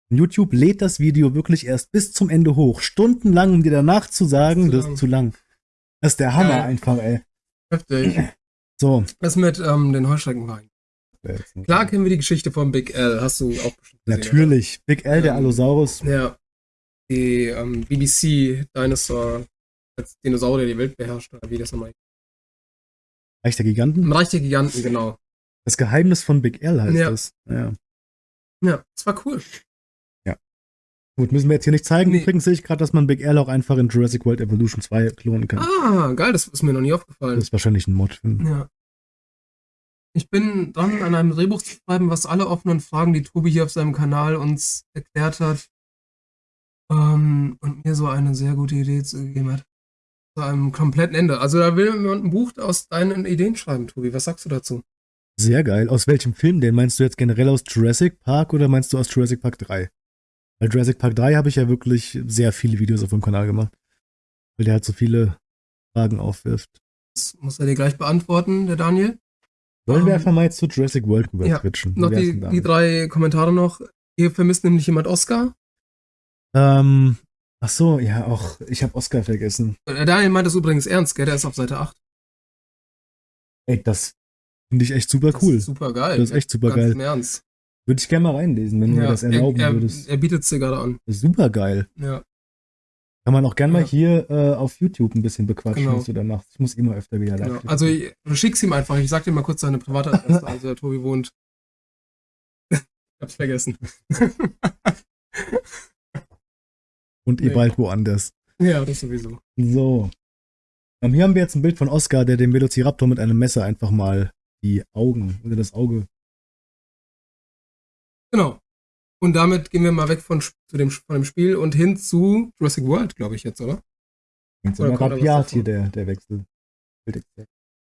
YouTube lädt das Video wirklich erst bis zum Ende hoch. Stundenlang, um dir danach zu sagen, das ist, das ist zu lang. Das ist der Hammer ja. einfach, ey. Heftig. *clears throat* So. Was mit ähm, den Heuschreckenwein? Klar kennen wir die Geschichte von Big L, hast du auch bestimmt gesehen, Natürlich. Oder? Big L, der ähm, Allosaurus. Ja. Die ähm, BBC Dinosaur, als Dinosaurier die Welt beherrscht, oder wie das nochmal Reich der Giganten? Im Reich der Giganten, genau. Das Geheimnis von Big L heißt ja. das. Ja. Ja, das war cool. Gut, müssen wir jetzt hier nicht zeigen. Nee. Übrigens sehe ich gerade, dass man Big L auch einfach in Jurassic World Evolution 2 klonen kann. Ah, geil, das ist mir noch nie aufgefallen. Das ist wahrscheinlich ein Mod. Ja. Ich bin dran, an einem Drehbuch zu schreiben, was alle offenen Fragen, die Tobi hier auf seinem Kanal uns erklärt hat, ähm, und mir so eine sehr gute Idee gegeben hat. Zu einem kompletten Ende. Also da will man ein Buch aus deinen Ideen schreiben, Tobi. Was sagst du dazu? Sehr geil. Aus welchem Film denn? Meinst du jetzt generell aus Jurassic Park oder meinst du aus Jurassic Park 3? Bei Jurassic Park 3 habe ich ja wirklich sehr viele Videos auf dem Kanal gemacht. Weil der halt so viele Fragen aufwirft. Das muss er dir gleich beantworten, der Daniel. Wollen wir ähm, einfach mal jetzt zu Jurassic World rüber ja, switchen? Noch die, die, drei Kommentare noch. Hier vermisst nämlich jemand Oscar. Ähm, ach so, ja, auch, ich habe Oscar vergessen. Der Daniel meint das übrigens ernst, gell? Der ist auf Seite 8. Ey, das finde ich echt super cool. Das ist super geil. Das ist echt super Ganz geil. Im Ernst. Würde ich gerne mal reinlesen, wenn du mir das erlauben er, er, würdest. Er bietet es dir gerade an. Super geil. Ja. Kann man auch gerne mal hier äh, auf YouTube ein bisschen bequatschen, genau. was du da machst. Ich muss immer öfter wieder live. Genau. Also du schickst ihm einfach. Ich sag dir mal kurz seine private Adresse. *laughs* also der Tobi wohnt. ich hab's vergessen. Und nee. eh bald woanders. Ja, das sowieso. So. Um, hier haben wir jetzt ein Bild von Oscar, der dem Velociraptor mit einem Messer einfach mal die Augen oder das Auge Genau. Und damit gehen wir mal weg von, zu dem, von dem Spiel und hin zu Jurassic World, glaube ich jetzt, oder? Jetzt oder rabiat hier der, der Wechsel.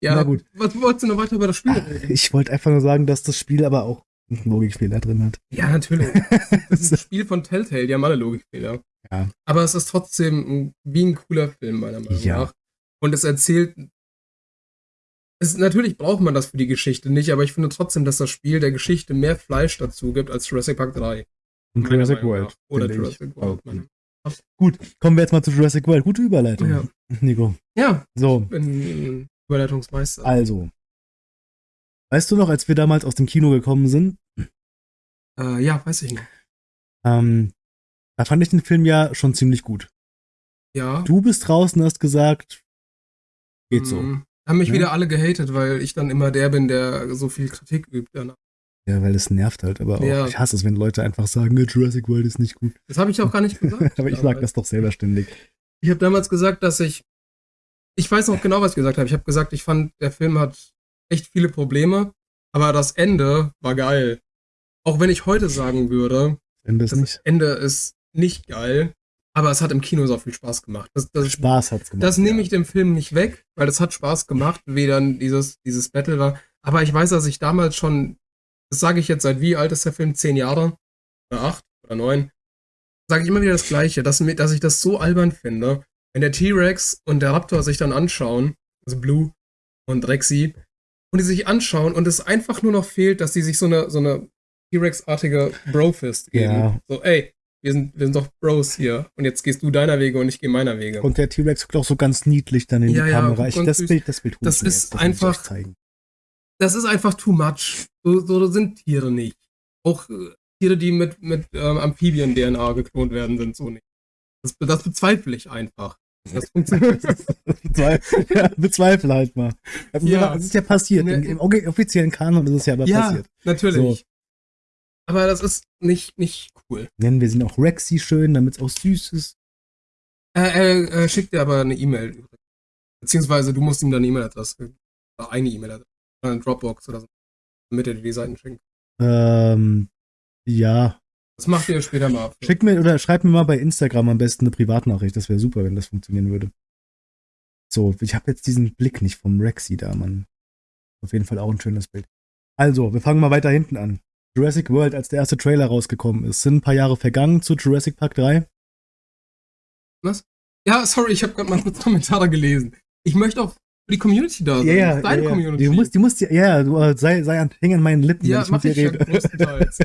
Ja, Na gut. Was wolltest du noch weiter über das Spiel reden? Ich wollte einfach nur sagen, dass das Spiel aber auch einen Logikfehler drin hat. Ja, natürlich. *laughs* Das ist ein Spiel von Telltale, die haben alle Logikfehler. Ja. Aber es ist trotzdem wie ein cooler Film, meiner Meinung ja. nach. Und es erzählt es, natürlich braucht man das für die Geschichte nicht, aber ich finde trotzdem, dass das Spiel der Geschichte mehr Fleisch dazu gibt als Jurassic Park 3. Und Jurassic World. Oder Jurassic World. Oh. Gut, kommen wir jetzt mal zu Jurassic World. Gute Überleitung, ja. *laughs* Nico. Ja, so. ich bin Überleitungsmeister. Also, weißt du noch, als wir damals aus dem Kino gekommen sind? Äh, ja, weiß ich noch. Ähm, da fand ich den Film ja schon ziemlich gut. Ja. Du bist draußen, hast gesagt, geht so. Haben mich ja. wieder alle gehatet, weil ich dann immer der bin, der so viel Kritik übt danach. Ja, weil es nervt halt, aber auch, ja. ich hasse es, wenn Leute einfach sagen, Jurassic World ist nicht gut. Das habe ich auch gar nicht gesagt. *laughs* aber ich sage das doch selber ständig. Ich habe damals gesagt, dass ich, ich weiß noch genau, was ich gesagt habe. Ich habe gesagt, ich fand, der Film hat echt viele Probleme, aber das Ende war geil. Auch wenn ich heute sagen würde, Ende ist das nicht. Ende ist nicht geil, aber es hat im Kino so viel Spaß gemacht. Das, das, Spaß hat's gemacht. Das nehme ich dem Film nicht weg, weil es hat Spaß gemacht, wie dann dieses, dieses Battle war. Aber ich weiß, dass ich damals schon, das sage ich jetzt seit wie alt ist der Film? Zehn Jahre? Oder acht? Oder neun? sage ich immer wieder das Gleiche, dass, dass ich das so albern finde, wenn der T-Rex und der Raptor sich dann anschauen, also Blue und Rexy, und die sich anschauen und es einfach nur noch fehlt, dass die sich so eine, so eine T-Rex-artige Bro-Fist geben. Ja. So, ey, wir sind, wir sind doch Bros hier. Und jetzt gehst du deiner Wege und ich gehe meiner Wege. Und der T-Rex guckt auch so ganz niedlich dann in ja, die Kamera. Ich, das Bild, das Bild Das ist das einfach. Das ist einfach too much. So, so sind Tiere nicht. Auch äh, Tiere, die mit, mit ähm, Amphibien-DNA geklont werden, sind so nicht. Das, das bezweifle ich einfach. Das funktioniert. *laughs* ja, bezweifle halt mal. Das, ja. das ist ja passiert. Im, Im, offiziellen Kanon ist es ja aber ja, passiert. Natürlich. So. Aber das ist nicht, nicht cool. Nennen wir sie noch Rexy schön, damit es auch süß ist. Er, er, er schickt dir aber eine E-Mail. Beziehungsweise du musst ihm dann eine E-Mail-Adresse, oder eine E-Mail-Adresse, oder eine Dropbox oder so, damit er dir die Seiten schenkt. Ähm, ja. Das macht ihr später mal. Schick mir oder schreib mir mal bei Instagram am besten eine Privatnachricht. Das wäre super, wenn das funktionieren würde. So, ich habe jetzt diesen Blick nicht vom Rexy da, Mann. Auf jeden Fall auch ein schönes Bild. Also, wir fangen mal weiter hinten an. Jurassic World, als der erste Trailer rausgekommen ist. Sind ein paar Jahre vergangen zu Jurassic Park 3? Was? Ja, sorry, ich habe gerade mal kurz Kommentare gelesen. Ich möchte auch für die Community da sein. Ja, ja, deine ja, Community. Du musst, du musst, ja, du äh, sei, sei an, häng an meinen Lippen, ja, wenn ich mit dir rede. größtenteils.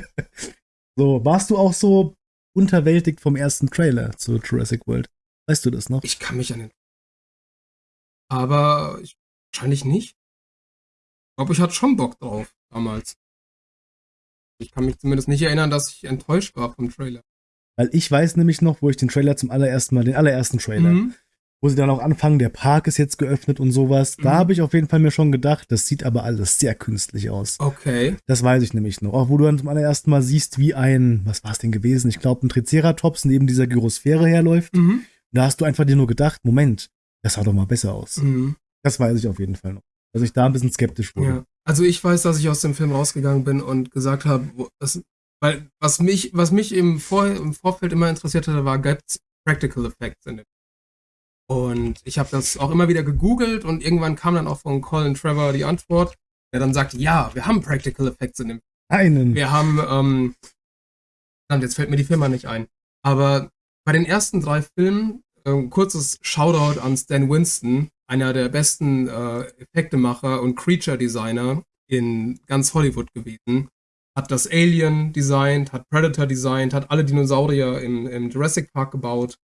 *laughs* so, warst du auch so unterwältigt vom ersten Trailer zu Jurassic World? Weißt du das noch? Ich kann mich an den. Aber ich, wahrscheinlich nicht. Ich glaube, ich hatte schon Bock drauf damals. Ich kann mich zumindest nicht erinnern, dass ich enttäuscht war vom Trailer. Weil ich weiß nämlich noch, wo ich den Trailer zum allerersten Mal, den allerersten Trailer, mhm. wo sie dann auch anfangen, der Park ist jetzt geöffnet und sowas. Mhm. Da habe ich auf jeden Fall mir schon gedacht, das sieht aber alles sehr künstlich aus. Okay. Das weiß ich nämlich noch. Auch wo du dann zum allerersten Mal siehst, wie ein, was war es denn gewesen? Ich glaube, ein Triceratops neben dieser Gyrosphäre herläuft. Mhm. Da hast du einfach dir nur gedacht, Moment, das sah doch mal besser aus. Mhm. Das weiß ich auf jeden Fall noch. Dass ich da ein bisschen skeptisch wurde. Ja. Also ich weiß, dass ich aus dem Film rausgegangen bin und gesagt habe, weil was mich, was mich im, Vor im Vorfeld immer interessiert hatte, war gibt's Practical Effects in dem. Und ich habe das auch immer wieder gegoogelt und irgendwann kam dann auch von Colin Trevor die Antwort, der dann sagte, ja, wir haben Practical Effects in dem. Einen. Wir haben, ähm, jetzt fällt mir die Firma nicht ein. Aber bei den ersten drei Filmen, äh, kurzes Shoutout an Stan Winston, einer der besten äh, Effektemacher und Creature-Designer in ganz Hollywood gewesen. Hat das Alien designt, hat Predator designt, hat alle Dinosaurier im, im Jurassic Park gebaut.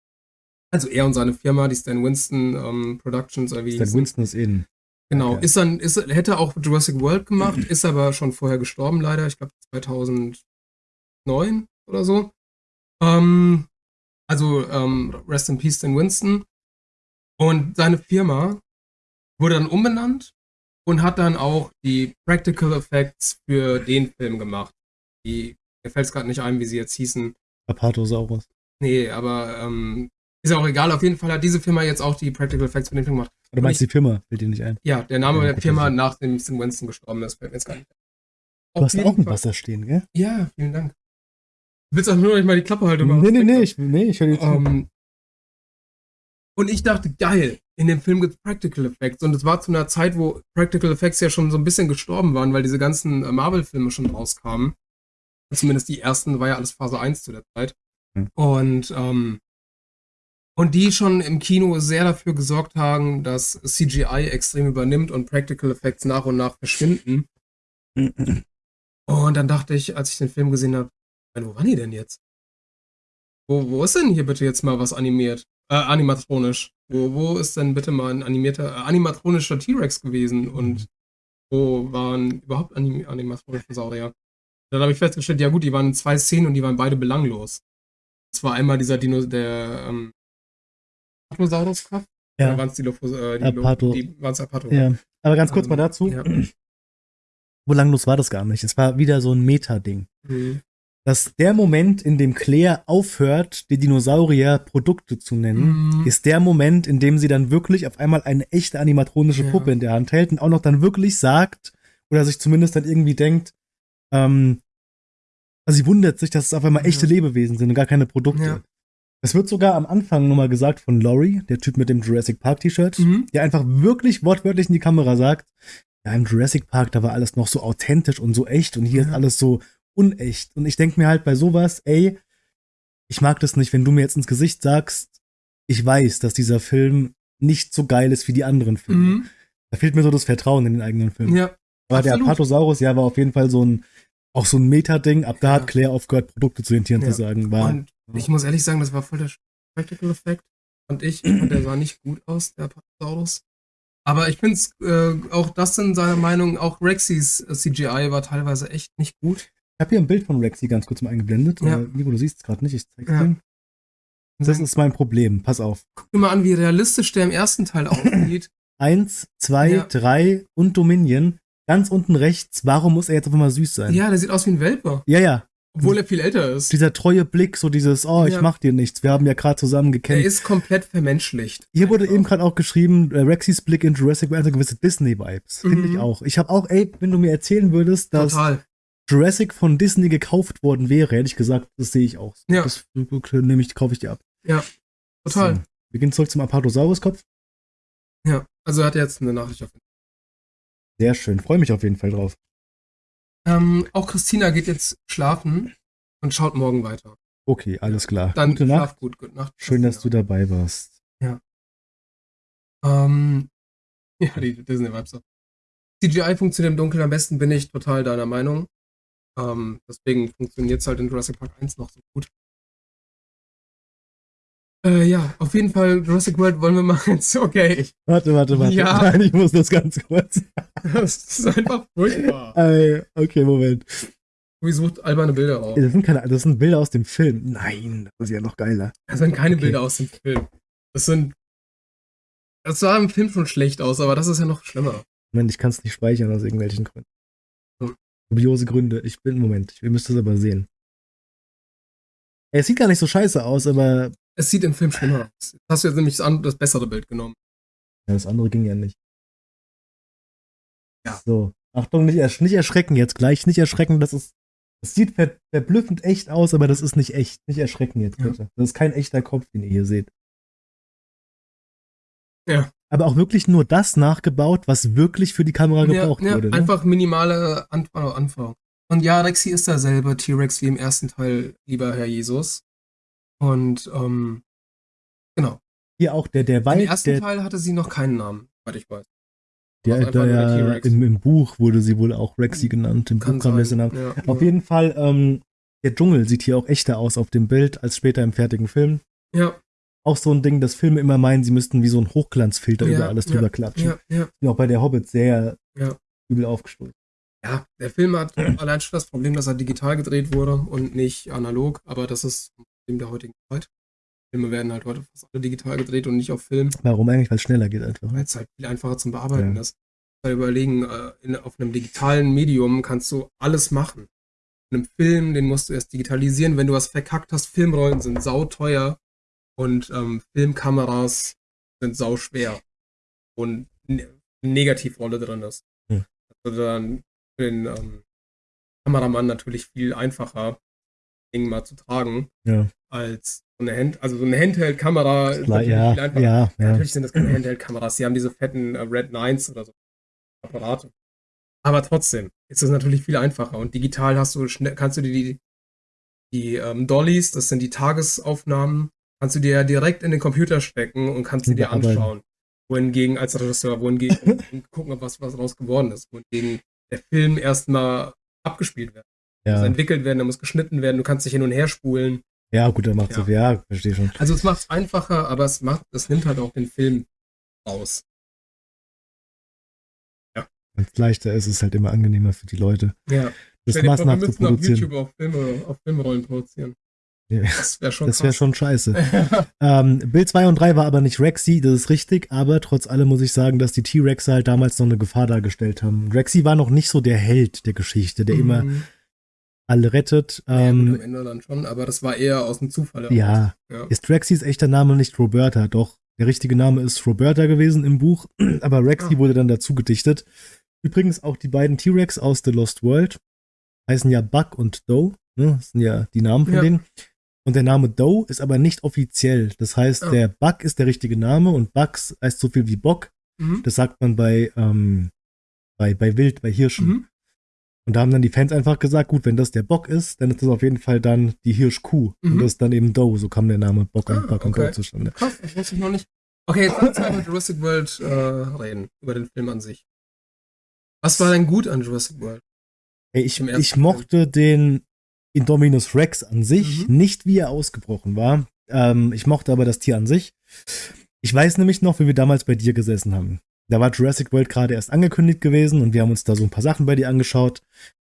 Also er und seine Firma, die Stan Winston ähm, Productions. Oder wie Stan Winston ist in. Genau, okay. ist dann, ist, hätte auch Jurassic World gemacht, *clears throat* ist aber schon vorher gestorben leider, ich glaube 2009 oder so. Ähm, also ähm, Rest in Peace Stan Winston. Und seine Firma wurde dann umbenannt und hat dann auch die Practical Effects für den Film gemacht. Die, mir fällt es gerade nicht ein, wie sie jetzt hießen. Apatosaurus. Nee, aber ähm, ist ja auch egal. Auf jeden Fall hat diese Firma jetzt auch die Practical Effects für den Film gemacht. Du meinst ich, die Firma, fällt dir nicht ein? Ja, der Name ja, der Firma, nachdem St. Winston gestorben ist, fällt mir jetzt gar nicht ein. Du hast auch ein Wasser stehen, gell? Ja, vielen Dank. Du willst auch nur noch mal die Klappe halten? Nee, nee, nee, ich, nee, ich höre dir. Um, und ich dachte, geil, in dem Film gibt es Practical Effects. Und es war zu einer Zeit, wo Practical Effects ja schon so ein bisschen gestorben waren, weil diese ganzen äh, Marvel-Filme schon rauskamen. Zumindest die ersten war ja alles Phase 1 zu der Zeit. Mhm. Und, ähm, und die schon im Kino sehr dafür gesorgt haben, dass CGI extrem übernimmt und Practical Effects nach und nach verschwinden. Mhm. Und dann dachte ich, als ich den Film gesehen habe, wo waren die denn jetzt? Wo, wo ist denn hier bitte jetzt mal was animiert? Äh, animatronisch. Wo, wo ist denn bitte mal ein animierter, äh, animatronischer T-Rex gewesen und wo waren überhaupt anim animatronische Saurier? Dann habe ich festgestellt, ja gut, die waren in zwei Szenen und die waren beide belanglos. Das war einmal dieser Dino, der ähm, Apatosaurus-Kraft. Ja. Waren es die Lofos, äh, die, Apato. die waren es Apato. Ja. Aber ganz kurz ähm, mal dazu. Ja. *clears throat* Wo langlos war das gar nicht. Es war wieder so ein Meta-Ding. Mhm dass der Moment, in dem Claire aufhört, die Dinosaurier Produkte zu nennen, mhm. ist der Moment, in dem sie dann wirklich auf einmal eine echte animatronische ja. Puppe in der Hand hält und auch noch dann wirklich sagt, oder sich zumindest dann irgendwie denkt, ähm, also sie wundert sich, dass es auf einmal echte ja. Lebewesen sind und gar keine Produkte. Ja. Das wird sogar am Anfang nochmal gesagt von Laurie, der Typ mit dem Jurassic Park T-Shirt, mhm. der einfach wirklich wortwörtlich in die Kamera sagt, ja, im Jurassic Park, da war alles noch so authentisch und so echt und hier ja. ist alles so unecht. Und ich denke mir halt bei sowas, ey, ich mag das nicht, wenn du mir jetzt ins Gesicht sagst, ich weiß, dass dieser Film nicht so geil ist wie die anderen Filme. Mhm. Da fehlt mir so das Vertrauen in den eigenen Film. Ja. Aber absolut. der Apatosaurus, ja, war auf jeden Fall so ein, auch so ein Meta-Ding. Ab da ja. hat Claire aufgehört, Produkte zu rentieren, ja. zu sagen. War, Und ich muss ehrlich sagen, das war voll der Practical Effekt. Und ich, und der sah nicht gut aus, der Apatosaurus. Aber ich finde es, äh, auch das in seiner Meinung, auch Rexys äh, CGI war teilweise echt nicht gut. Ich habe hier ein Bild von Rexy ganz kurz mal eingeblendet. Ja. Äh, Nico, du siehst es gerade nicht, ich zeig's ja. dir. Das ist mein Problem, pass auf. Guck dir mal an, wie realistisch der im ersten Teil aussieht. *clears throat* Eins, zwei, ja. drei und Dominion. Ganz unten rechts, warum muss er jetzt auf einmal süß sein? Ja, der sieht aus wie ein Welpe. Ja, ja. Obwohl er viel älter ist. Dieser treue Blick, so dieses, oh, ich ja. mach dir nichts. Wir haben ja gerade zusammen gekämpft. Er ist komplett vermenschlicht. Hier einfach. wurde eben gerade auch geschrieben, äh, Rexys Blick in Jurassic World hat gewisse Disney-Vibes. Mhm. Finde ich auch. Ich habe auch, ey, wenn du mir erzählen würdest, dass Total. Jurassic von Disney gekauft worden wäre, hätte ich gesagt, das sehe ich auch. Ja. Das nehme ich, kaufe ich dir ab. Ja, total. So. Wir gehen zurück zum Apatosaurus-Kopf. Ja, also er hat jetzt eine Nachricht auf. Sehr schön, freue mich auf jeden Fall drauf. Ähm, auch Christina geht jetzt schlafen und schaut morgen weiter. Okay, alles klar. Dann gute Nacht. gut, gute Nacht. Schön, dass du dabei warst. Ja. Ähm, *laughs* ja, die Disney-Vibes. CGI funktioniert im Dunkeln am besten, bin ich total deiner Meinung. Ähm, deswegen funktioniert es halt in Jurassic Park 1 noch so gut. Äh, ja, auf jeden Fall Jurassic World wollen wir mal *laughs* jetzt, okay. Warte, warte, warte. Ja. *laughs* Nein, ich muss das ganz kurz. *laughs* das ist einfach furchtbar. Äh, okay, Moment. Wie sucht alberne Bilder raus? Das sind, keine, das sind Bilder aus dem Film. Nein, das ist ja noch geiler. Das sind keine okay. Bilder aus dem Film. Das sind. Das sah im Film schon schlecht aus, aber das ist ja noch schlimmer. Moment, ich kann es nicht speichern aus irgendwelchen Gründen. Dubiose Gründe. Ich bin, Moment, ich müsste es aber sehen. Es sieht gar nicht so scheiße aus, aber es sieht im Film schlimmer aus. Hast du jetzt nämlich das, das bessere Bild genommen. Ja, das andere ging ja nicht. Ja. So. Achtung, nicht, ersch nicht erschrecken jetzt gleich. Nicht erschrecken, das ist. Das sieht ver verblüffend echt aus, aber das ist nicht echt. Nicht erschrecken jetzt, bitte. Ja. Das ist kein echter Kopf, den ihr hier seht. Ja. Aber auch wirklich nur das nachgebaut, was wirklich für die Kamera gebraucht ja, ja, wurde. Ne? Einfach minimale Anfang. Und ja, Rexy ist derselbe T-Rex wie im ersten Teil, lieber Herr Jesus. Und ähm, genau. Hier auch der, der Wald. Im ersten der, Teil hatte sie noch keinen Namen, soweit ich weiß. Der, also der, ja, im, im, Buch wurde sie wohl auch Rexy genannt. Im Kann Buch kam der Name. Ja, auf ja. jeden Fall, ähm, der Dschungel sieht hier auch echter aus auf dem Bild als später im fertigen Film. Ja. Auch so ein Ding, dass Filme immer meinen, sie müssten wie so ein Hochglanzfilter ja, über alles drüber klatschen. Ja, ja. Auch bei der Hobbit sehr übel aufgestoßen. Ja, der Film hat allein schon das Problem, dass er digital gedreht wurde und nicht analog, aber das ist Problem der heutigen Zeit. Filme werden halt heute fast alle digital gedreht und nicht auf Film. Warum eigentlich? Weil es schneller geht einfach. Weil es halt viel einfacher zum Bearbeiten ja. ist. Weil überlegen, äh, in, auf einem digitalen Medium kannst du alles machen. In einem Film, den musst du erst digitalisieren. Wenn du was verkackt hast, Filmrollen sind sauteuer und ähm, Filmkameras sind sauschwer. Und eine Negativrolle drin ist. Hm. Also dann für den ähm, Kameramann natürlich viel einfacher, Ding mal zu tragen, ja. als so eine Hand, also so eine Handheld-Kamera. Ja, ja, ja, Natürlich sind das keine Handheld-Kameras, sie haben diese fetten äh, Red Nines oder so Apparate. Aber trotzdem ist es natürlich viel einfacher und digital hast du schnell, kannst du dir die, die ähm, Dollys, das sind die Tagesaufnahmen, kannst du dir ja direkt in den Computer stecken und kannst sie dir anschauen. Wohingegen als Regisseur, wohingegen *laughs* gucken, was, was daraus geworden ist. Wohingegen der Film erstmal abgespielt wird ja. muss entwickelt werden, der muss geschnitten werden, du kannst dich hin und her spulen. Ja, gut, dann macht ja. ja, verstehe schon. Also es macht es einfacher, aber es macht, es nimmt halt auch den Film aus. Ja. Wenn es leichter ist, ist es halt immer angenehmer für die Leute. Ja. Das massenhaft zu produzieren. auf YouTube auf, Filme, auf Filmrollen produzieren. Das wäre schon, das wär schon scheiße. *laughs* ähm, Bild 2 und 3 war aber nicht Rexy, das ist richtig, aber trotz allem muss ich sagen, dass die T-Rexe halt damals noch eine Gefahr dargestellt haben. Rexy war noch nicht so der Held der Geschichte, der mhm. immer alle rettet. Ähm, ja, am Ende dann schon, aber das war eher aus dem Zufall. Ja. ja. Ist Rexys echter Name nicht Roberta? Doch, der richtige Name ist Roberta gewesen im Buch, *clears throat* aber Rexy ah. wurde dann dazu gedichtet. Übrigens auch die beiden T-Rex aus The Lost World heißen ja Buck und Doe. Ne? Das sind ja die Namen von ja. denen. Und der Name Doe ist aber nicht offiziell. Das heißt, ah. der Buck ist der richtige Name und Bucks heißt so viel wie Bock. Mhm. Das sagt man bei, ähm, bei, bei Wild, bei Hirschen. Mhm. Und da haben dann die Fans einfach gesagt, gut, wenn das der Bock ist, dann ist das auf jeden Fall dann die Hirschkuh. Mhm. Und das ist dann eben Doe, so kam der Name Bock, ah, und, Bock okay. und Doe zustande. Krass, das wusste ich noch nicht. Okay, jetzt lass uns über Jurassic World äh, reden, über den Film an sich. Was war denn gut an Jurassic World? Hey, ich, ich mochte den Indominus Rex an sich, mhm. nicht wie er ausgebrochen war. Ähm, ich mochte aber das Tier an sich. Ich weiß nämlich noch, wie wir damals bei dir gesessen haben. Da war Jurassic World gerade erst angekündigt gewesen und wir haben uns da so ein paar Sachen bei dir angeschaut.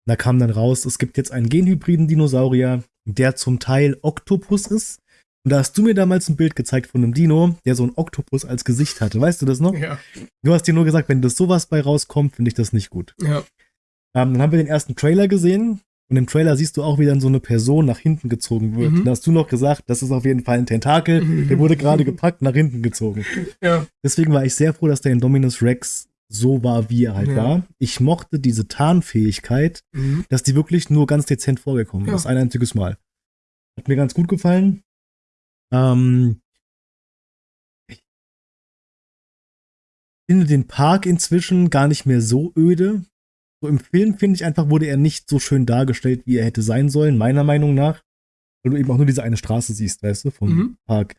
Da kam dann raus, es gibt jetzt einen genhybriden Dinosaurier, der zum Teil Oktopus ist. Und da hast du mir damals ein Bild gezeigt von einem Dino, der so ein Oktopus als Gesicht hatte. Weißt du das noch? Ja. Du hast dir nur gesagt, wenn das sowas bei rauskommt, finde ich das nicht gut. Ja. Ähm, dann haben wir den ersten Trailer gesehen und im Trailer siehst du auch, wie dann so eine Person nach hinten gezogen wird. Mhm. Da hast du noch gesagt, das ist auf jeden Fall ein Tentakel. Mhm. *laughs* Der wurde gerade gepackt, nach hinten gezogen. Ja. Deswegen war ich sehr froh, dass der Indominus Rex so war, wie er halt ja. war. Ich mochte diese Tarnfähigkeit, mhm. dass die wirklich nur ganz dezent vorgekommen ja. ist. Ein einziges Mal. Hat mir ganz gut gefallen. Ähm, ich finde den Park inzwischen gar nicht mehr so öde. So im Film finde ich einfach, wurde er nicht so schön dargestellt, wie er hätte sein sollen, meiner Meinung nach. Weil du eben auch nur diese eine Straße siehst, weißt du, vom mhm. Park.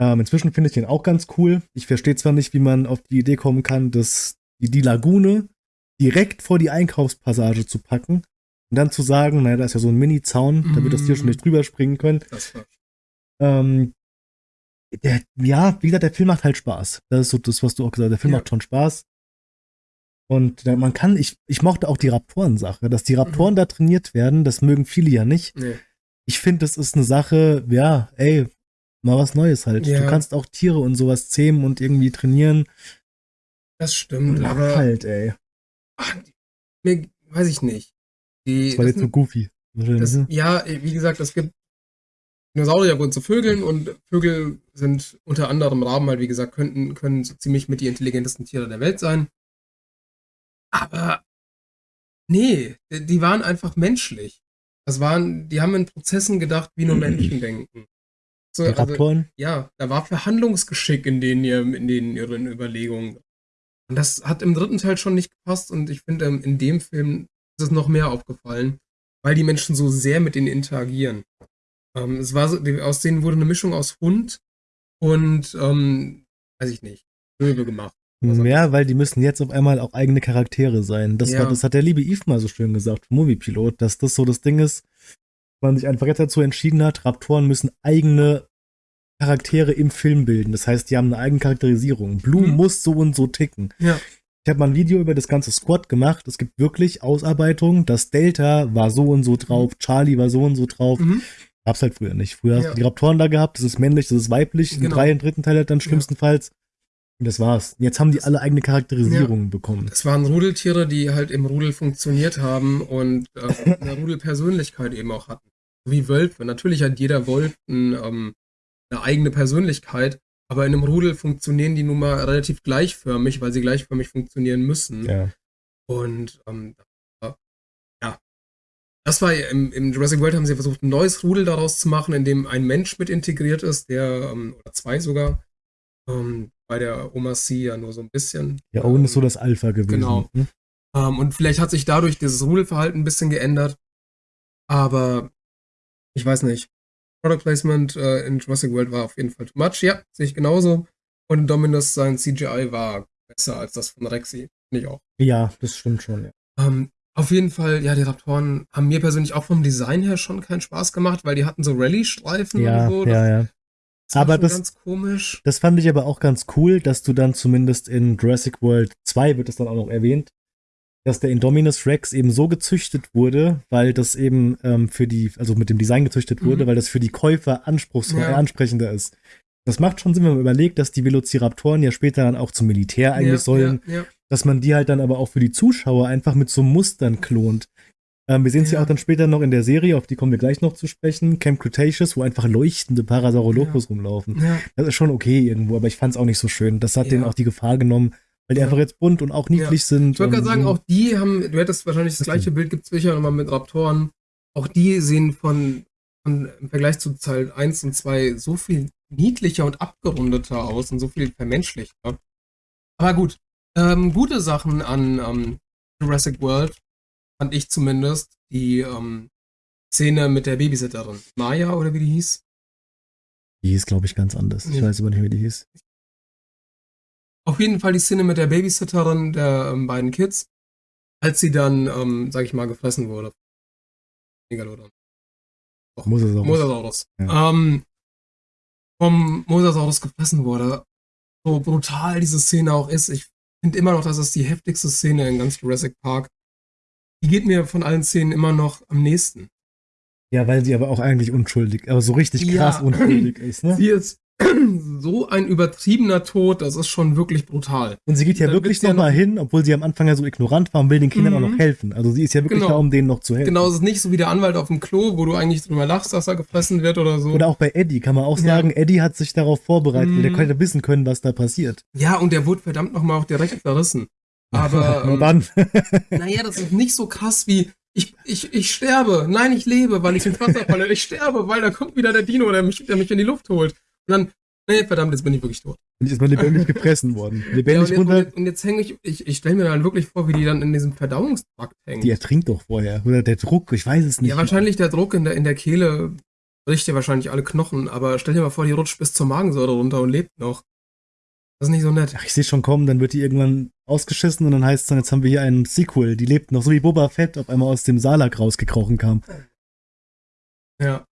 Ähm, inzwischen finde ich den auch ganz cool. Ich verstehe zwar nicht, wie man auf die Idee kommen kann, dass die, die Lagune direkt vor die Einkaufspassage zu packen und dann zu sagen, naja, da ist ja so ein Mini-Zaun, mhm. damit das Tier schon nicht drüber springen können. Das war ähm, der, ja, wie gesagt, der Film macht halt Spaß. Das ist so das, was du auch gesagt hast. Der Film ja. macht schon Spaß. Und man kann, ich, ich mochte auch die Raptoren-Sache, dass die Raptoren mhm. da trainiert werden, das mögen viele ja nicht. Nee. Ich finde, das ist eine Sache, ja, ey, mal was Neues halt. Ja. Du kannst auch Tiere und sowas zähmen und irgendwie trainieren. Das stimmt, Lach aber. halt, ey. Ach, mir, weiß ich nicht. Die, das war das jetzt so goofy. Das, ne? ja, wie gesagt, es gibt Dinosaurier wurden zu Vögeln und Vögel sind unter anderem Raben halt, wie gesagt, könnten, können so ziemlich mit die intelligentesten Tiere der Welt sein. Aber nee, die waren einfach menschlich. Das waren, die haben in Prozessen gedacht, wie nur Menschen *clears throat* denken. So, die also, ja, da war Verhandlungsgeschick in denen, in denen ihren Überlegungen. Und das hat im dritten Teil schon nicht gepasst und ich finde, in dem Film ist es noch mehr aufgefallen, weil die Menschen so sehr mit ihnen interagieren. Ähm, es war so, aus denen wurde eine Mischung aus Hund und, ähm, weiß ich nicht, Löwe gemacht. Ja, weil die müssen jetzt auf einmal auch eigene Charaktere sein. Das, ja. war, das hat der liebe Yves mal so schön gesagt, Moviepilot, dass das so das Ding ist, man sich einfach jetzt dazu entschieden hat, Raptoren müssen eigene Charaktere im Film bilden. Das heißt, die haben eine eigene Charakterisierung. Blue mhm. muss so und so ticken. Ja. Ich habe mal ein Video über das ganze Squad gemacht. Es gibt wirklich Ausarbeitungen. Das Delta war so und so drauf, mhm. Charlie war so und so drauf. Mhm. Gab's halt früher nicht. Früher ja. hast du die Raptoren da gehabt, das ist männlich, das ist weiblich. Genau. Im drei dritten Teil halt dann schlimmstenfalls. Und das war's. Jetzt haben die alle eigene Charakterisierungen ja. bekommen. Es waren Rudeltiere, die halt im Rudel funktioniert haben und äh, *laughs* eine Rudelpersönlichkeit eben auch hatten. So wie Wölfe. Natürlich hat jeder Wolf ein, ähm, eine eigene Persönlichkeit, aber in einem Rudel funktionieren die nun mal relativ gleichförmig, weil sie gleichförmig funktionieren müssen. Ja. Und ähm, ja, das war im, im, Jurassic World haben sie versucht, ein neues Rudel daraus zu machen, in dem ein Mensch mit integriert ist, der, ähm, oder zwei sogar, ähm, bei der Oma C ja nur so ein bisschen. Ja, Owen ist so das Alpha gewesen. Genau. Hm? Um, und vielleicht hat sich dadurch dieses Rudelverhalten ein bisschen geändert. Aber ich weiß nicht. Product Placement äh, in Jurassic World war auf jeden Fall too much. Ja, sehe ich genauso. Und Dominus sein CGI war besser als das von Rexy. Finde ich auch. Ja, das stimmt schon, ja. Um, auf jeden Fall, ja, die Raptoren haben mir persönlich auch vom Design her schon keinen Spaß gemacht, weil die hatten so Rallye-Streifen ja, und so. Ja, ja. Das aber das, ganz komisch. das fand ich aber auch ganz cool, dass du dann zumindest in Jurassic World 2 wird es dann auch noch erwähnt, dass der Indominus Rex eben so gezüchtet wurde, weil das eben ähm, für die, also mit dem Design gezüchtet wurde, mhm. weil das für die Käufer anspruchsvoll, ja. ansprechender ist. Das macht schon Sinn, wenn man überlegt, dass die Velociraptoren ja später dann auch zum Militär eigentlich ja, sollen, ja, dass man die halt dann aber auch für die Zuschauer einfach mit so Mustern klont. Ähm, wir sehen es ja. auch dann später noch in der Serie, auf die kommen wir gleich noch zu sprechen, Camp Cretaceous, wo einfach leuchtende Parasaurolophus ja. rumlaufen. Ja. Das ist schon okay irgendwo, aber ich fand es auch nicht so schön. Das hat denen auch die Gefahr genommen, weil die einfach jetzt bunt und auch niedlich sind. Ich wollte gerade sagen, auch die haben, du hättest wahrscheinlich das gleiche Bild, gibt es sicher nochmal mit Raptoren. Auch die sehen von, von, im Vergleich zu Teil 1 und 2 so viel niedlicher und abgerundeter aus und so viel vermenschlichter. Aber gut, ähm, gute Sachen an ähm, Jurassic World fand ich zumindest, die ähm, Szene mit der Babysitterin. Maya oder wie die hieß? Die hieß, glaube ich, ganz anders. Ich weiß aber nicht, wie die hieß. Auf jeden Fall die Szene mit der Babysitterin der ähm, beiden Kids, als sie dann, ähm, sag ich mal, gefressen wurde. Megalodon. Doch, Mosasaurus. Mosasaurus. Ja. Ähm, vom Mosasaurus gefressen wurde. So brutal diese Szene auch ist. Ich finde immer noch, dass es die heftigste Szene in ganz Jurassic Park. Die geht mir von allen Szenen immer noch am nächsten. Ja, weil sie aber auch eigentlich unschuldig, aber so richtig krass ja. unschuldig ist, ne? Sie ist *clears throat* so ein übertriebener Tod, das ist schon wirklich brutal. Und sie geht ja wirklich nochmal ja hin, obwohl sie am Anfang ja so ignorant war und will den Kindern mhm. auch noch mhm. helfen. Also sie ist ja wirklich genau. da, um denen noch zu helfen. Genau, es ist nicht so wie der Anwalt auf dem Klo, wo du eigentlich drüber lachst, dass er gefressen wird oder so. Oder auch bei Eddie kann man auch sagen, ja. Eddie hat sich darauf vorbereitet, mhm. der konnte wissen können, was da passiert. Ja, und der wurde verdammt nochmal auch direkt verrissen. Aber. *laughs* ähm, dann. *laughs* naja, das ist nicht so krass wie, ich, ich, ich sterbe, nein, ich lebe, weil ich ins Wasser falle, ich sterbe, weil da kommt wieder der Dino, der mich, der mich in die Luft holt. Und dann, nee, verdammt, jetzt bin ich wirklich tot. Und jetzt man lebendig gepressen worden. Lebendig *laughs* ja, und, jetzt, und, und jetzt hänge ich, ich, ich stelle mir dann wirklich vor, wie die dann in diesem Verdauungstrakt hängt. Die ertrinkt doch vorher. Oder der Druck, ich weiß es nicht. Ja, wahrscheinlich der Druck in der, in der Kehle bricht ja wahrscheinlich alle Knochen, aber stell dir mal vor, die rutscht bis zur Magensäure runter und lebt noch. Das ist nicht so nett. Ach, ich sehe schon kommen, dann wird die irgendwann ausgeschissen und dann heißt es dann, jetzt haben wir hier einen Sequel. Die lebt noch, so wie Boba Fett auf einmal aus dem Salak rausgekrochen kam. Ja.